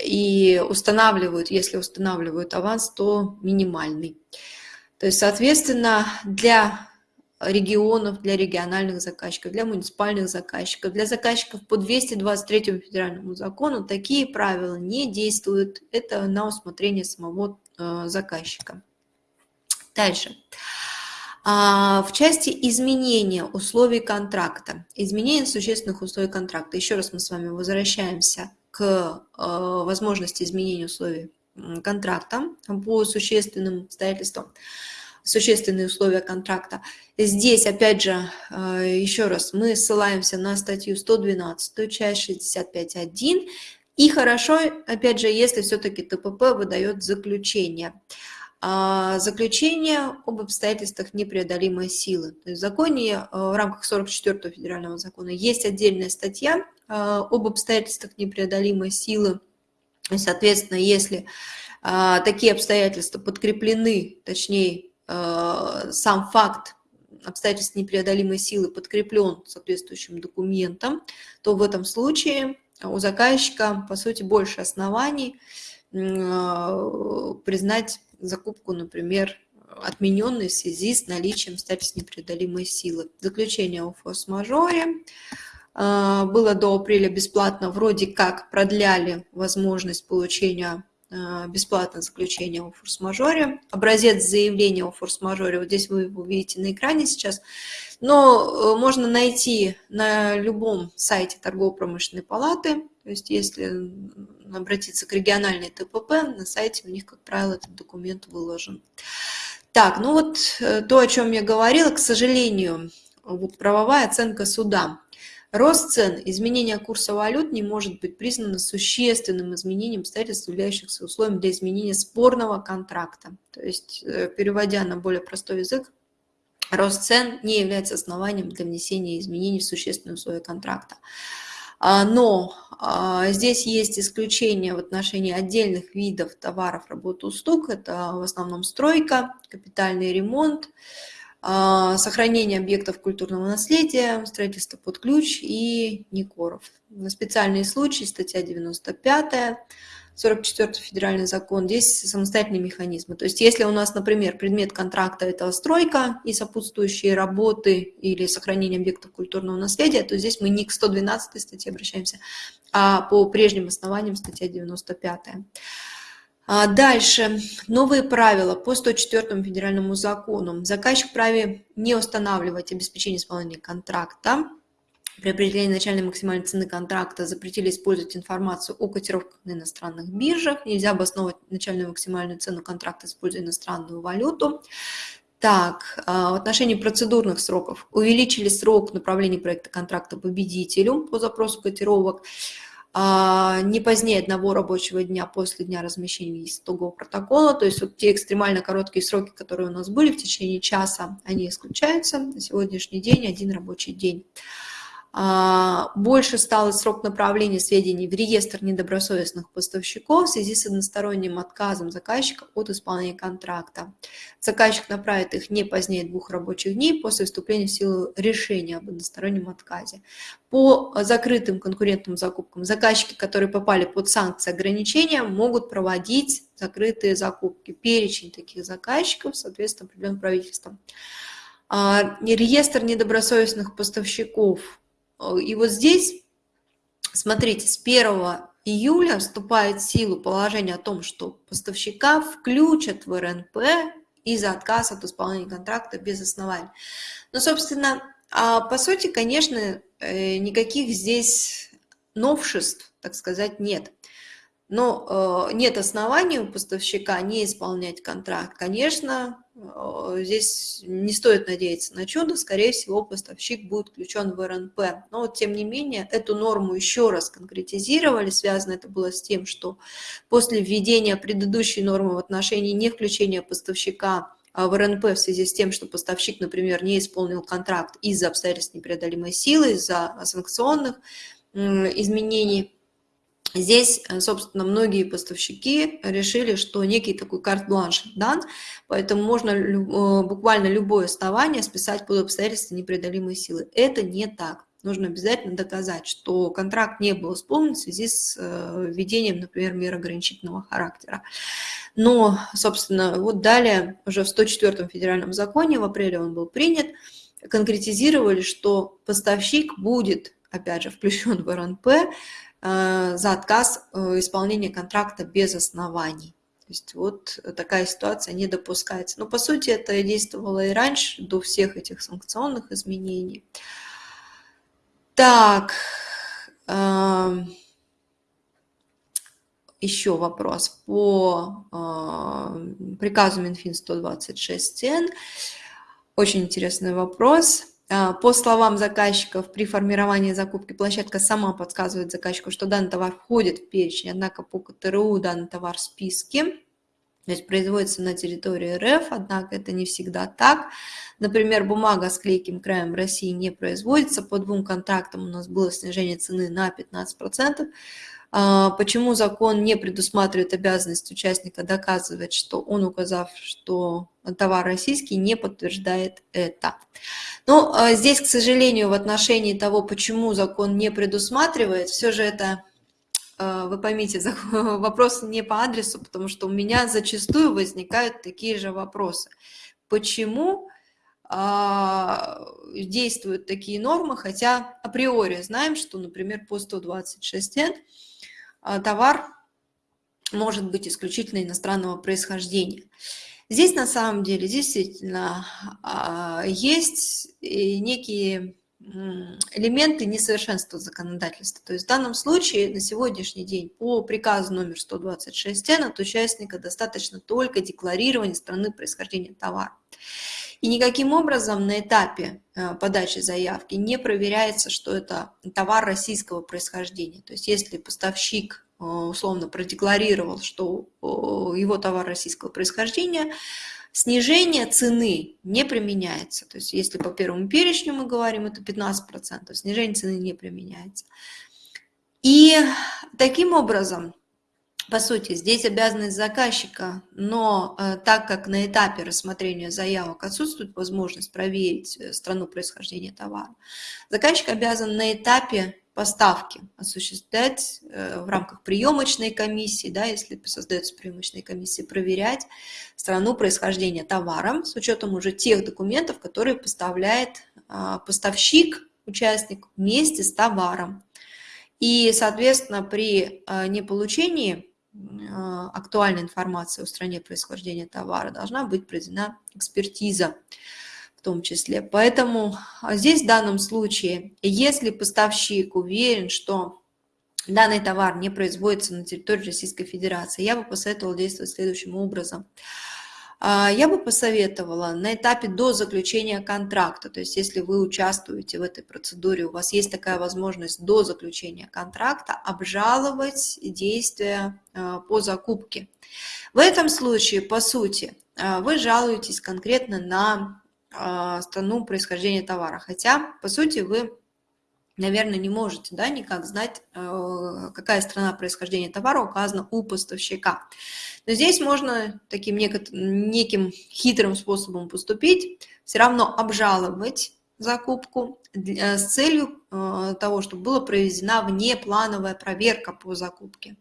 и устанавливают, если устанавливают аванс, то минимальный. То есть, соответственно, для регионов, для региональных заказчиков, для муниципальных заказчиков, для заказчиков по 223 федеральному закону такие правила не действуют. Это на усмотрение самого э, заказчика. Дальше. А, в части изменения условий контракта, изменения существенных условий контракта, еще раз мы с вами возвращаемся к э, возможности изменения условий контракта по существенным обстоятельствам существенные условия контракта. Здесь, опять же, э, еще раз, мы ссылаемся на статью 112, часть 65.1. И хорошо, опять же, если все-таки ТПП выдает заключение. А, заключение об обстоятельствах непреодолимой силы. То есть в законе, э, в рамках 44 федерального закона, есть отдельная статья э, об обстоятельствах непреодолимой силы. соответственно, если такие обстоятельства подкреплены, точнее, сам факт обстоятельств непреодолимой силы подкреплен соответствующим документом, то в этом случае у заказчика, по сути, больше оснований э, признать закупку, например, отмененной в связи с наличием обстоятельств непреодолимой силы. Заключение о форс-мажоре э, было до апреля бесплатно, вроде как продляли возможность получения Э, бесплатное заключение о форс-мажоре. Образец заявления о форс-мажоре, вот здесь вы его видите на экране сейчас, но э, можно найти на любом сайте торгово-промышленной палаты, то есть если обратиться к региональной ТПП, на сайте у них, как правило, этот документ выложен. Так, ну вот э, то, о чем я говорила, к сожалению, вот правовая оценка суда. Рост цен, изменение курса валют не может быть признано существенным изменением обстоятельств, являющихся условием для изменения спорного контракта. То есть, э, переводя на более простой язык, рост цен не является основанием для внесения изменений в существенные условия контракта. А, но а, здесь есть исключения в отношении отдельных видов товаров, работ, услуг. Это в основном стройка, капитальный ремонт, сохранение объектов культурного наследия, строительство под ключ и Никоров. Специальные случаи, статья 95, 44 федеральный закон, здесь самостоятельные механизмы. То есть если у нас, например, предмет контракта – это стройка и сопутствующие работы или сохранение объектов культурного наследия, то здесь мы не к 112 статье обращаемся, а по прежним основаниям статья 95. А дальше. Новые правила по 104 федеральному закону. Заказчик вправе не устанавливать обеспечение исполнения контракта. При определении начальной максимальной цены контракта запретили использовать информацию о котировках на иностранных биржах. Нельзя обосновывать начальную максимальную цену контракта, используя иностранную валюту. Так, а, в отношении процедурных сроков увеличили срок направления проекта контракта победителю по запросу котировок. А, не позднее одного рабочего дня после дня размещения итогового протокола. То есть вот те экстремально короткие сроки, которые у нас были в течение часа, они исключаются. На сегодняшний день один рабочий день. А, больше стал срок направления сведений в реестр недобросовестных поставщиков в связи с односторонним отказом заказчика от исполнения контракта. Заказчик направит их не позднее двух рабочих дней после вступления в силу решения об одностороннем отказе. По закрытым конкурентным закупкам заказчики, которые попали под санкции ограничения, могут проводить закрытые закупки. Перечень таких заказчиков, соответственно, определен правительством. А, реестр недобросовестных поставщиков и вот здесь, смотрите, с 1 июля вступает в силу положение о том, что поставщика включат в РНП из-за отказа от исполнения контракта без оснований. Но, собственно, а по сути, конечно, э, никаких здесь новшеств, так сказать, нет но э, нет оснований у поставщика не исполнять контракт, конечно, э, здесь не стоит надеяться на чудо, скорее всего, поставщик будет включен в РНП. Но тем не менее, эту норму еще раз конкретизировали, связано это было с тем, что после введения предыдущей нормы в отношении не включения поставщика а, в РНП в связи с тем, что поставщик, например, не исполнил контракт из-за обстоятельств непреодолимой силы, из-за санкционных изменений, Здесь, э, собственно, многие поставщики решили, что некий такой карт-бланш дан, поэтому можно э, буквально любое основание списать под обстоятельства непреодолимой силы. Это не так. Нужно обязательно доказать, что контракт не был исполнен в связи с э, введением, например, мер ограничительного характера. Но, собственно, вот далее, уже в 104 федеральном законе, в апреле он был принят, конкретизировали, что поставщик будет, опять же, включен в РНП, за отказ э, исполнения контракта без оснований. То есть вот такая ситуация не допускается. Но по сути это действовало и раньше, до всех этих санкционных изменений. Так, эм, еще вопрос по э, приказу Минфин 126Н. Очень интересный вопрос. А, по словам заказчиков, при формировании закупки площадка сама подсказывает заказчику, что данный товар входит в перечень, однако по КТРУ данный товар в списке, то есть производится на территории РФ, однако это не всегда так. Например, бумага с клейким краем в России не производится, по двум контрактам у нас было снижение цены на 15%, а, почему закон не предусматривает обязанность участника доказывать, что он, указав, что товар российский, не подтверждает это? Но а, здесь, к сожалению, в отношении того, почему закон не предусматривает, все же это, а, вы поймите, [LAUGHS] вопрос не по адресу, потому что у меня зачастую возникают такие же вопросы. Почему действуют такие нормы, хотя априори знаем, что, например, по 126 Н а, товар может быть исключительно иностранного происхождения. Здесь на самом деле действительно а, есть некие элементы несовершенства законодательства. То есть в данном случае на сегодняшний день по приказу номер 126 от участника достаточно только декларирования страны происхождения товара. И никаким образом на этапе э, подачи заявки не проверяется, что это товар российского происхождения. То есть если поставщик условно продекларировал, что его товар российского происхождения, снижение цены не применяется. То есть если по первому перечню мы говорим, это 15%, снижение цены не применяется. И таким образом, по сути, здесь обязанность заказчика, но э, так как на этапе рассмотрения заявок отсутствует возможность проверить э, страну происхождения товара, заказчик обязан на этапе поставки осуществлять э, в рамках приемочной комиссии, да, если создается приемочная комиссия, проверять страну происхождения товара с учетом уже тех документов, которые поставляет а, поставщик, участник вместе с товаром. И, соответственно, при а, неполучении а, актуальной информации о стране происхождения товара должна быть проведена экспертиза в том числе. Поэтому а, здесь в данном случае, если поставщик уверен, что данный товар не производится на территории Российской Федерации, я бы посоветовала действовать следующим образом – а, я бы посоветовала на этапе до заключения контракта, то есть если вы участвуете в этой процедуре, у вас есть такая возможность до заключения контракта обжаловать действия а, по закупке. В этом случае, по сути, вы жалуетесь конкретно на страну происхождения товара, хотя, по сути, вы наверное, не можете да, никак знать, э, какая страна происхождения товара указана у поставщика. Но здесь можно таким неким хитрым способом поступить, все равно обжаловать закупку э, с целью э, того, чтобы была проведена внеплановая проверка по закупке.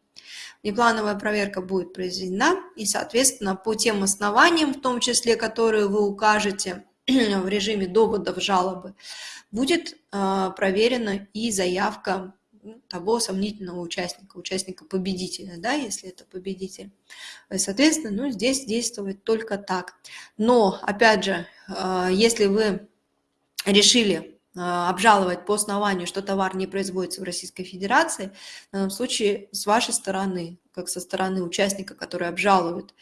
Внеплановая проверка будет произведена, и, соответственно, по тем основаниям, в том числе, которые вы укажете в режиме доводов жалобы, будет а, проверена и заявка ну, того сомнительного участника, участника-победителя, да, если это победитель. Соответственно, ну, здесь действовать только так. Но, опять же, а, если вы решили а, обжаловать по основанию, что товар не производится в Российской Федерации, в данном случае с вашей стороны, как со стороны участника, который обжалует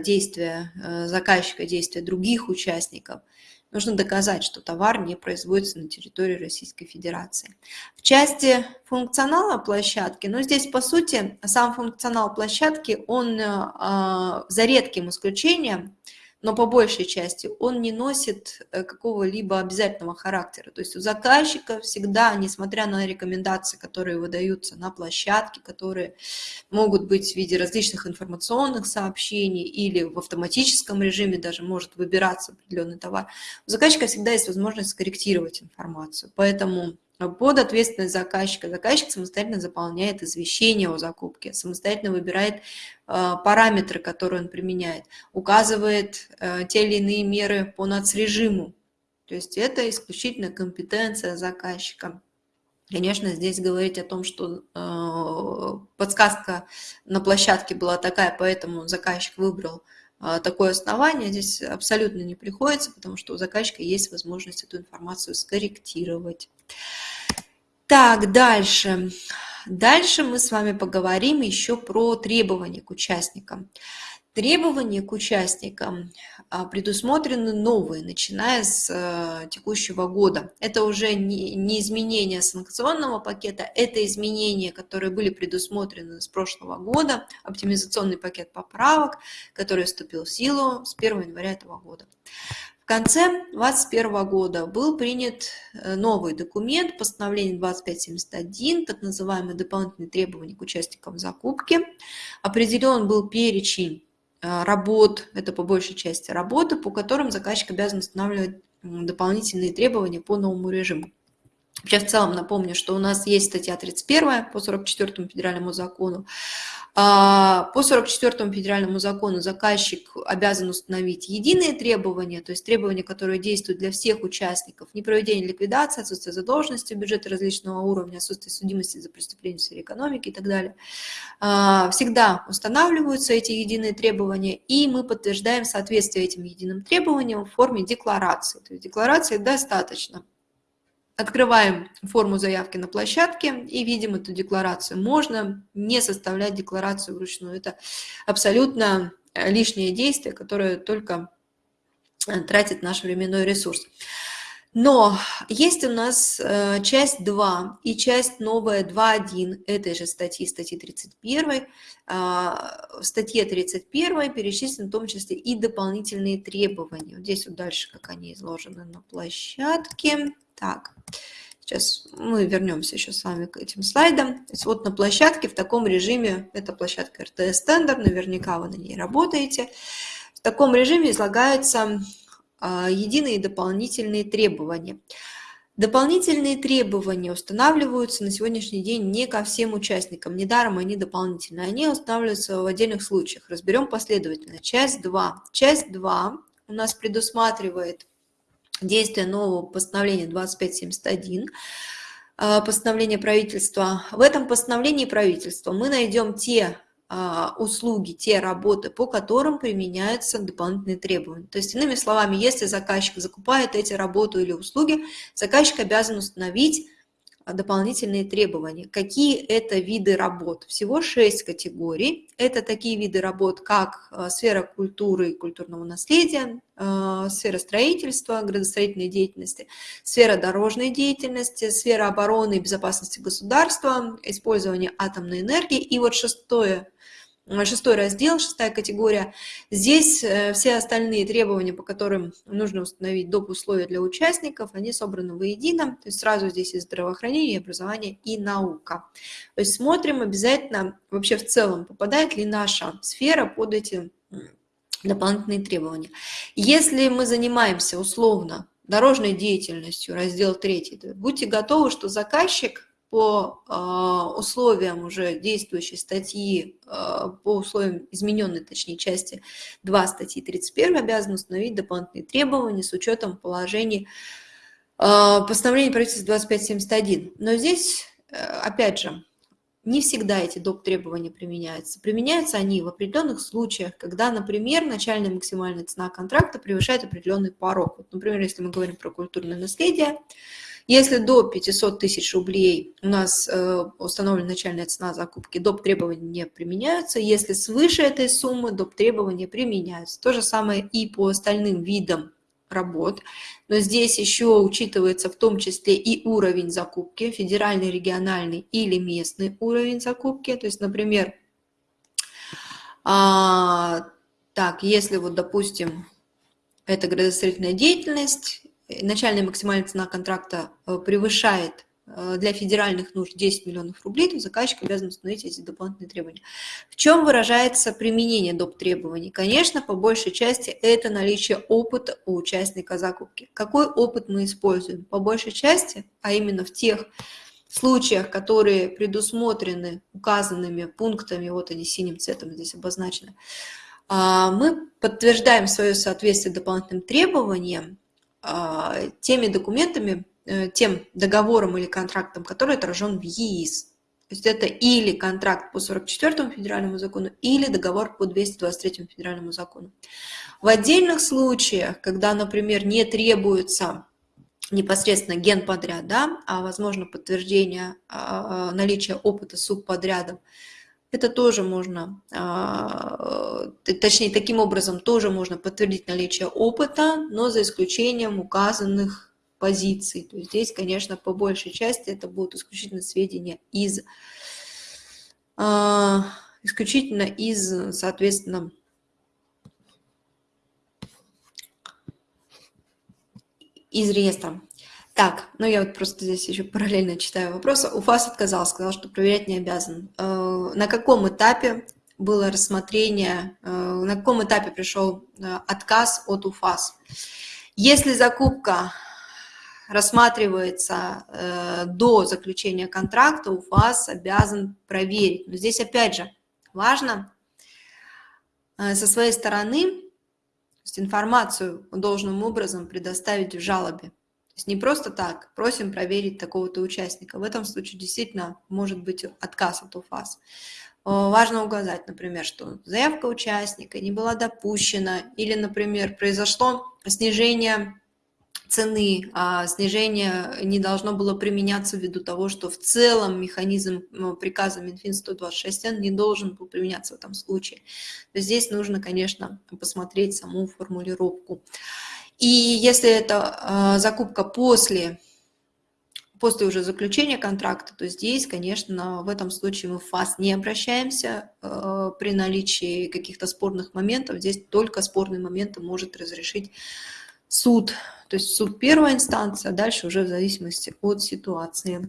действия заказчика, действия других участников – нужно доказать, что товар не производится на территории Российской Федерации. В части функционала площадки, ну здесь по сути сам функционал площадки, он э, за редким исключением, но по большей части он не носит э, какого-либо обязательного характера. То есть у заказчика всегда, несмотря на рекомендации, которые выдаются на площадке, которые могут быть в виде различных информационных сообщений или в автоматическом режиме даже может выбираться определенный товар, у заказчика всегда есть возможность скорректировать информацию. Поэтому под ответственность заказчика. Заказчик самостоятельно заполняет извещение о закупке, самостоятельно выбирает э, параметры, которые он применяет, указывает э, те или иные меры по нацрежиму. То есть это исключительно компетенция заказчика. Конечно, здесь говорить о том, что э, подсказка на площадке была такая, поэтому заказчик выбрал такое основание, здесь абсолютно не приходится, потому что у заказчика есть возможность эту информацию скорректировать. Так, дальше. Дальше мы с вами поговорим еще про требования к участникам. Требования к участникам а, предусмотрены новые, начиная с э, текущего года. Это уже не изменение санкционного пакета, это изменения, которые были предусмотрены с прошлого года, оптимизационный пакет поправок, который вступил в силу с 1 января этого года конце 2021 года был принят э, новый документ, постановление 2571, так называемые дополнительные требования к участникам закупки. Определен был перечень э, работ, это по большей части работы, по которым заказчик обязан устанавливать дополнительные требования по новому режиму. Вообще, в целом напомню, что у нас есть статья 31 по 44 федеральному закону, а, по 44 федеральному закону заказчик обязан установить единые требования, то есть требования, которые действуют для всех участников, непроведение ликвидации, отсутствие задолженности бюджета различного уровня, отсутствие судимости за преступление в сфере экономики и так далее. А, всегда устанавливаются эти единые требования, и мы подтверждаем соответствие этим единым требованиям в форме декларации. То есть декларации достаточно Открываем форму заявки на площадке и видим эту декларацию. Можно не составлять декларацию вручную. Это абсолютно э, лишнее действие, которое только э, тратит наш временной ресурс. Но есть у нас э, часть 2 и часть новая 2.1 этой же статьи, статьи 31. А, в статье 31 перечислены в том числе и дополнительные требования. Вот здесь вот дальше, как они изложены на площадке. Так, Сейчас мы вернемся еще с вами к этим слайдам. То есть вот на площадке в таком режиме, это площадка RTS Tender, наверняка вы на ней работаете. В таком режиме излагаются а, единые дополнительные требования. Дополнительные требования устанавливаются на сегодняшний день не ко всем участникам, недаром они дополнительные, они устанавливаются в отдельных случаях. Разберем последовательно. Часть 2. Часть 2 у нас предусматривает действие нового постановления 2571, а, постановление правительства. В этом постановлении правительства мы найдем те а, услуги, те работы, по которым применяются дополнительные требования. То есть, иными словами, если заказчик закупает эти работы или услуги, заказчик обязан установить дополнительные требования. Какие это виды работ? Всего шесть категорий. Это такие виды работ, как э, сфера культуры и культурного наследия, сфера строительства, градостроительной деятельности, сфера дорожной деятельности, сфера обороны и безопасности государства, использование атомной энергии. И вот шестое шестой раздел, шестая категория. Здесь э, все остальные требования, по которым нужно установить доп. условия для участников, они собраны воедино. То есть сразу здесь и здравоохранение, и образование, и наука. То есть смотрим обязательно вообще в целом, попадает ли наша сфера под эти дополнительные требования. Если мы занимаемся условно дорожной деятельностью, раздел 3, будьте готовы, что заказчик по а, условиям уже действующей статьи, а, по условиям измененной, точнее, части 2 статьи 31 обязан установить дополнительные требования с учетом положений а, постановления правительства 2571. Но здесь, э, опять же, не всегда эти доп. требования применяются. Применяются они в определенных случаях, когда, например, начальная максимальная цена контракта превышает определенный порог. Вот, например, если мы говорим про культурное наследие, если до 500 тысяч рублей у нас э, установлена начальная цена закупки, доп. требования не применяются. Если свыше этой суммы, доп. требования применяются. То же самое и по остальным видам работ. Но здесь еще учитывается в том числе и уровень закупки, федеральный, региональный или местный уровень закупки. То есть, например, а, так, если вот, допустим, это градостроительная деятельность, начальная максимальная цена контракта э, превышает э, для федеральных нужд 10 миллионов рублей, то заказчик обязан установить эти дополнительные требования. В чем выражается применение доп. требований? Конечно, по большей части это наличие опыта у участника закупки. Какой опыт мы используем? По большей части, а именно в тех случаях, которые предусмотрены указанными пунктами, вот они синим цветом здесь обозначены, а, мы подтверждаем свое соответствие дополнительным требованиям теми документами, э, тем договором или контрактом, который отражен в ЕИС. То есть это или контракт по 44 федеральному закону, или договор по 223 федеральному закону. В отдельных случаях, когда, например, не требуется непосредственно генподряд, да, а возможно подтверждение а, наличия опыта субподрядом, это тоже можно, а, точнее, таким образом тоже можно подтвердить наличие опыта, но за исключением указанных позиций. То есть здесь, конечно, по большей части это будут исключительно сведения из, а, исключительно из, соответственно, из реестра. Так, ну я вот просто здесь еще параллельно читаю вопросы. УФАС отказал, сказал, что проверять не обязан. Э, на каком этапе было рассмотрение, э, на каком этапе пришел э, отказ от УФАС? Если закупка рассматривается до заключения контракта, УФАС обязан проверить. Но здесь опять же важно со своей стороны информацию должным образом предоставить в жалобе есть не просто так, просим проверить такого-то участника. В этом случае действительно может быть отказ от УФАС. Важно указать, например, что заявка участника не была допущена или, например, произошло снижение цены, а снижение не должно было применяться ввиду того, что в целом механизм приказа Минфин 126Н не должен был применяться в этом случае. Здесь нужно, конечно, посмотреть саму формулировку. И если это закупка после, после уже заключения контракта, то здесь, конечно, в этом случае мы в ФАС не обращаемся э, при наличии каких-то спорных моментов. Здесь только спорные моменты может разрешить суд, то есть суд первой инстанции, а дальше уже в зависимости от ситуации.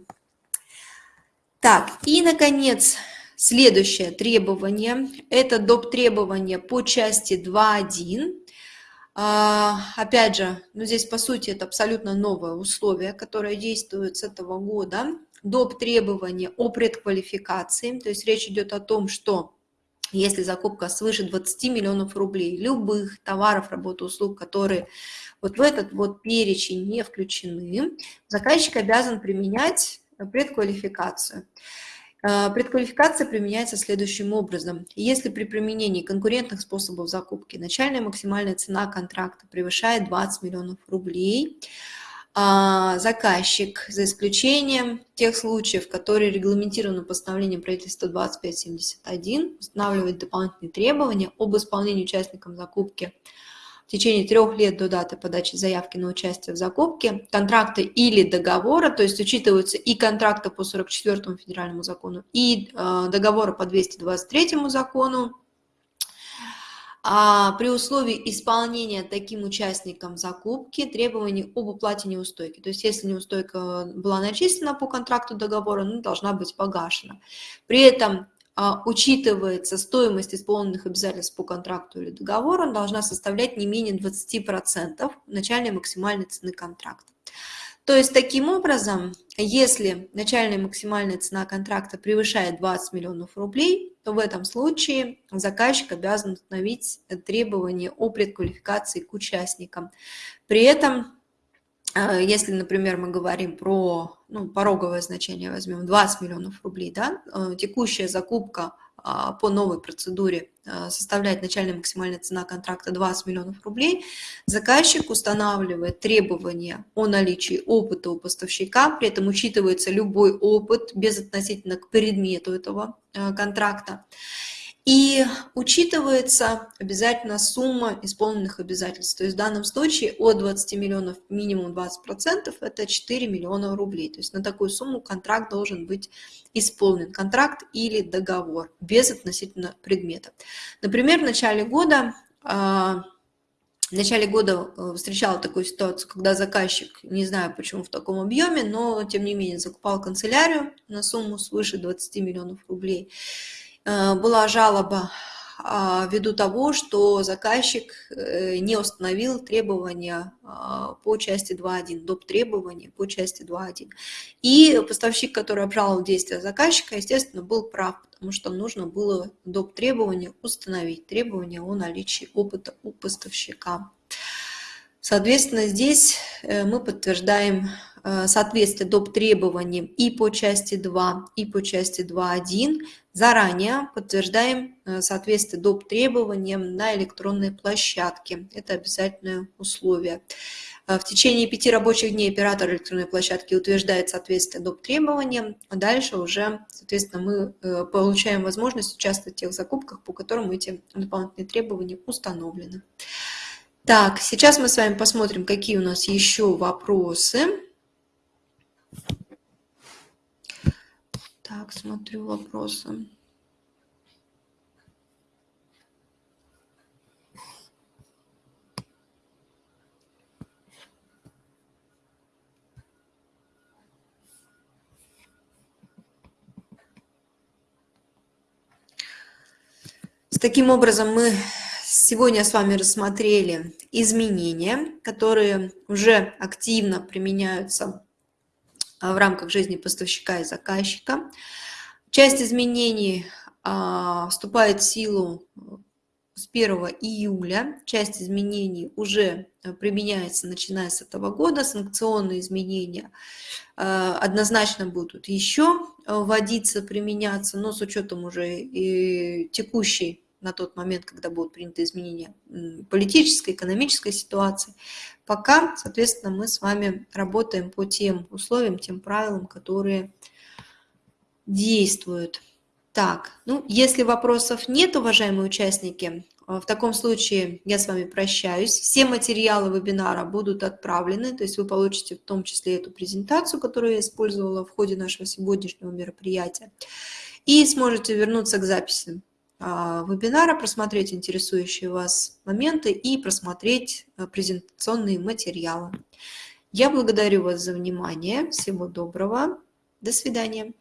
Так, и, наконец, следующее требование. Это доп. требование по части 2.1. А, опять же, ну здесь, по сути, это абсолютно новое условие, которое действует с этого года. Доп. требования о предквалификации, то есть речь идет о том, что если закупка свыше 20 миллионов рублей, любых товаров, работ, услуг, которые вот в этот вот перечень не включены, заказчик обязан применять предквалификацию. Э, предквалификация применяется следующим образом. Если при применении конкурентных способов закупки начальная максимальная цена контракта превышает 20 миллионов рублей, а, заказчик, за исключением тех случаев, которые регламентированы постановлением правительства 2571, устанавливает дополнительные требования об исполнении участникам закупки в течение трех лет до даты подачи заявки на участие в закупке контракта или договора, то есть учитываются и контракты по 44 федеральному закону, и э, договоры по 223 закону, а при условии исполнения таким участникам закупки требований об уплате неустойки. То есть если неустойка была начислена по контракту договора, она должна быть погашена. При этом учитывается стоимость исполненных обязательств по контракту или договору, она должна составлять не менее 20% начальной максимальной цены контракта. То есть таким образом, если начальная максимальная цена контракта превышает 20 миллионов рублей, то в этом случае заказчик обязан установить требования о предквалификации к участникам. При этом если, например, мы говорим про ну, пороговое значение, возьмем 20 миллионов рублей, да, э, текущая закупка а, по новой процедуре э, составляет начальная максимальная цена контракта 20 миллионов рублей, заказчик устанавливает требования о наличии опыта у поставщика, при этом учитывается любой опыт безотносительно к предмету этого контракта. И учитывается обязательно сумма исполненных обязательств. То есть в данном случае от 20 миллионов минимум 20% это 4 миллиона рублей. То есть на такую сумму контракт должен быть исполнен. Контракт или договор без относительно предмета. Например, в начале года а, в начале года э, встречала такую ситуацию, когда заказчик, не знаю почему в таком объеме, но тем не менее закупал канцелярию на сумму свыше 20 миллионов рублей. Э, была жалоба а, ввиду того, что заказчик э, не установил требования а, по части 2.1, доп. требования по части 2.1. И поставщик, который обжаловал действия заказчика, естественно, был прав, потому что нужно было доп. требования установить, требования о наличии опыта у поставщика. Соответственно, здесь э, мы подтверждаем соответствие доп. требованиям и по части 2, и по части 2.1. Заранее подтверждаем э, соответствие доп. требованиям на электронной площадке. Это обязательное условие. Э, в течение пяти рабочих дней оператор электронной площадки утверждает соответствие доп. требованиям, а дальше уже, соответственно, мы получаем возможность участвовать в тех закупках, по которым эти дополнительные требования установлены. Так, сейчас мы с вами посмотрим, какие у нас еще вопросы. Так, смотрю вопросы. Таким образом, мы сегодня с вами рассмотрели изменения, которые уже активно применяются в рамках жизни поставщика и заказчика. Часть изменений а, вступает в силу с 1 июля. Часть изменений уже э, применяется, начиная с этого года. Санкционные изменения э, однозначно будут еще э, вводиться, применяться, но с учетом уже и текущей на тот момент, когда будут приняты изменения политической, экономической ситуации. Пока, соответственно, мы с вами работаем по тем условиям, тем правилам, которые действуют. Так, ну, если вопросов нет, уважаемые участники, э, в таком случае я с вами прощаюсь. Все материалы вебинара будут отправлены, то есть вы получите в том числе эту презентацию, которую я использовала в ходе нашего сегодняшнего мероприятия, и сможете вернуться к записи вебинара, просмотреть интересующие вас моменты и просмотреть а, презентационные материалы. Я благодарю вас за внимание. Всего доброго. До свидания.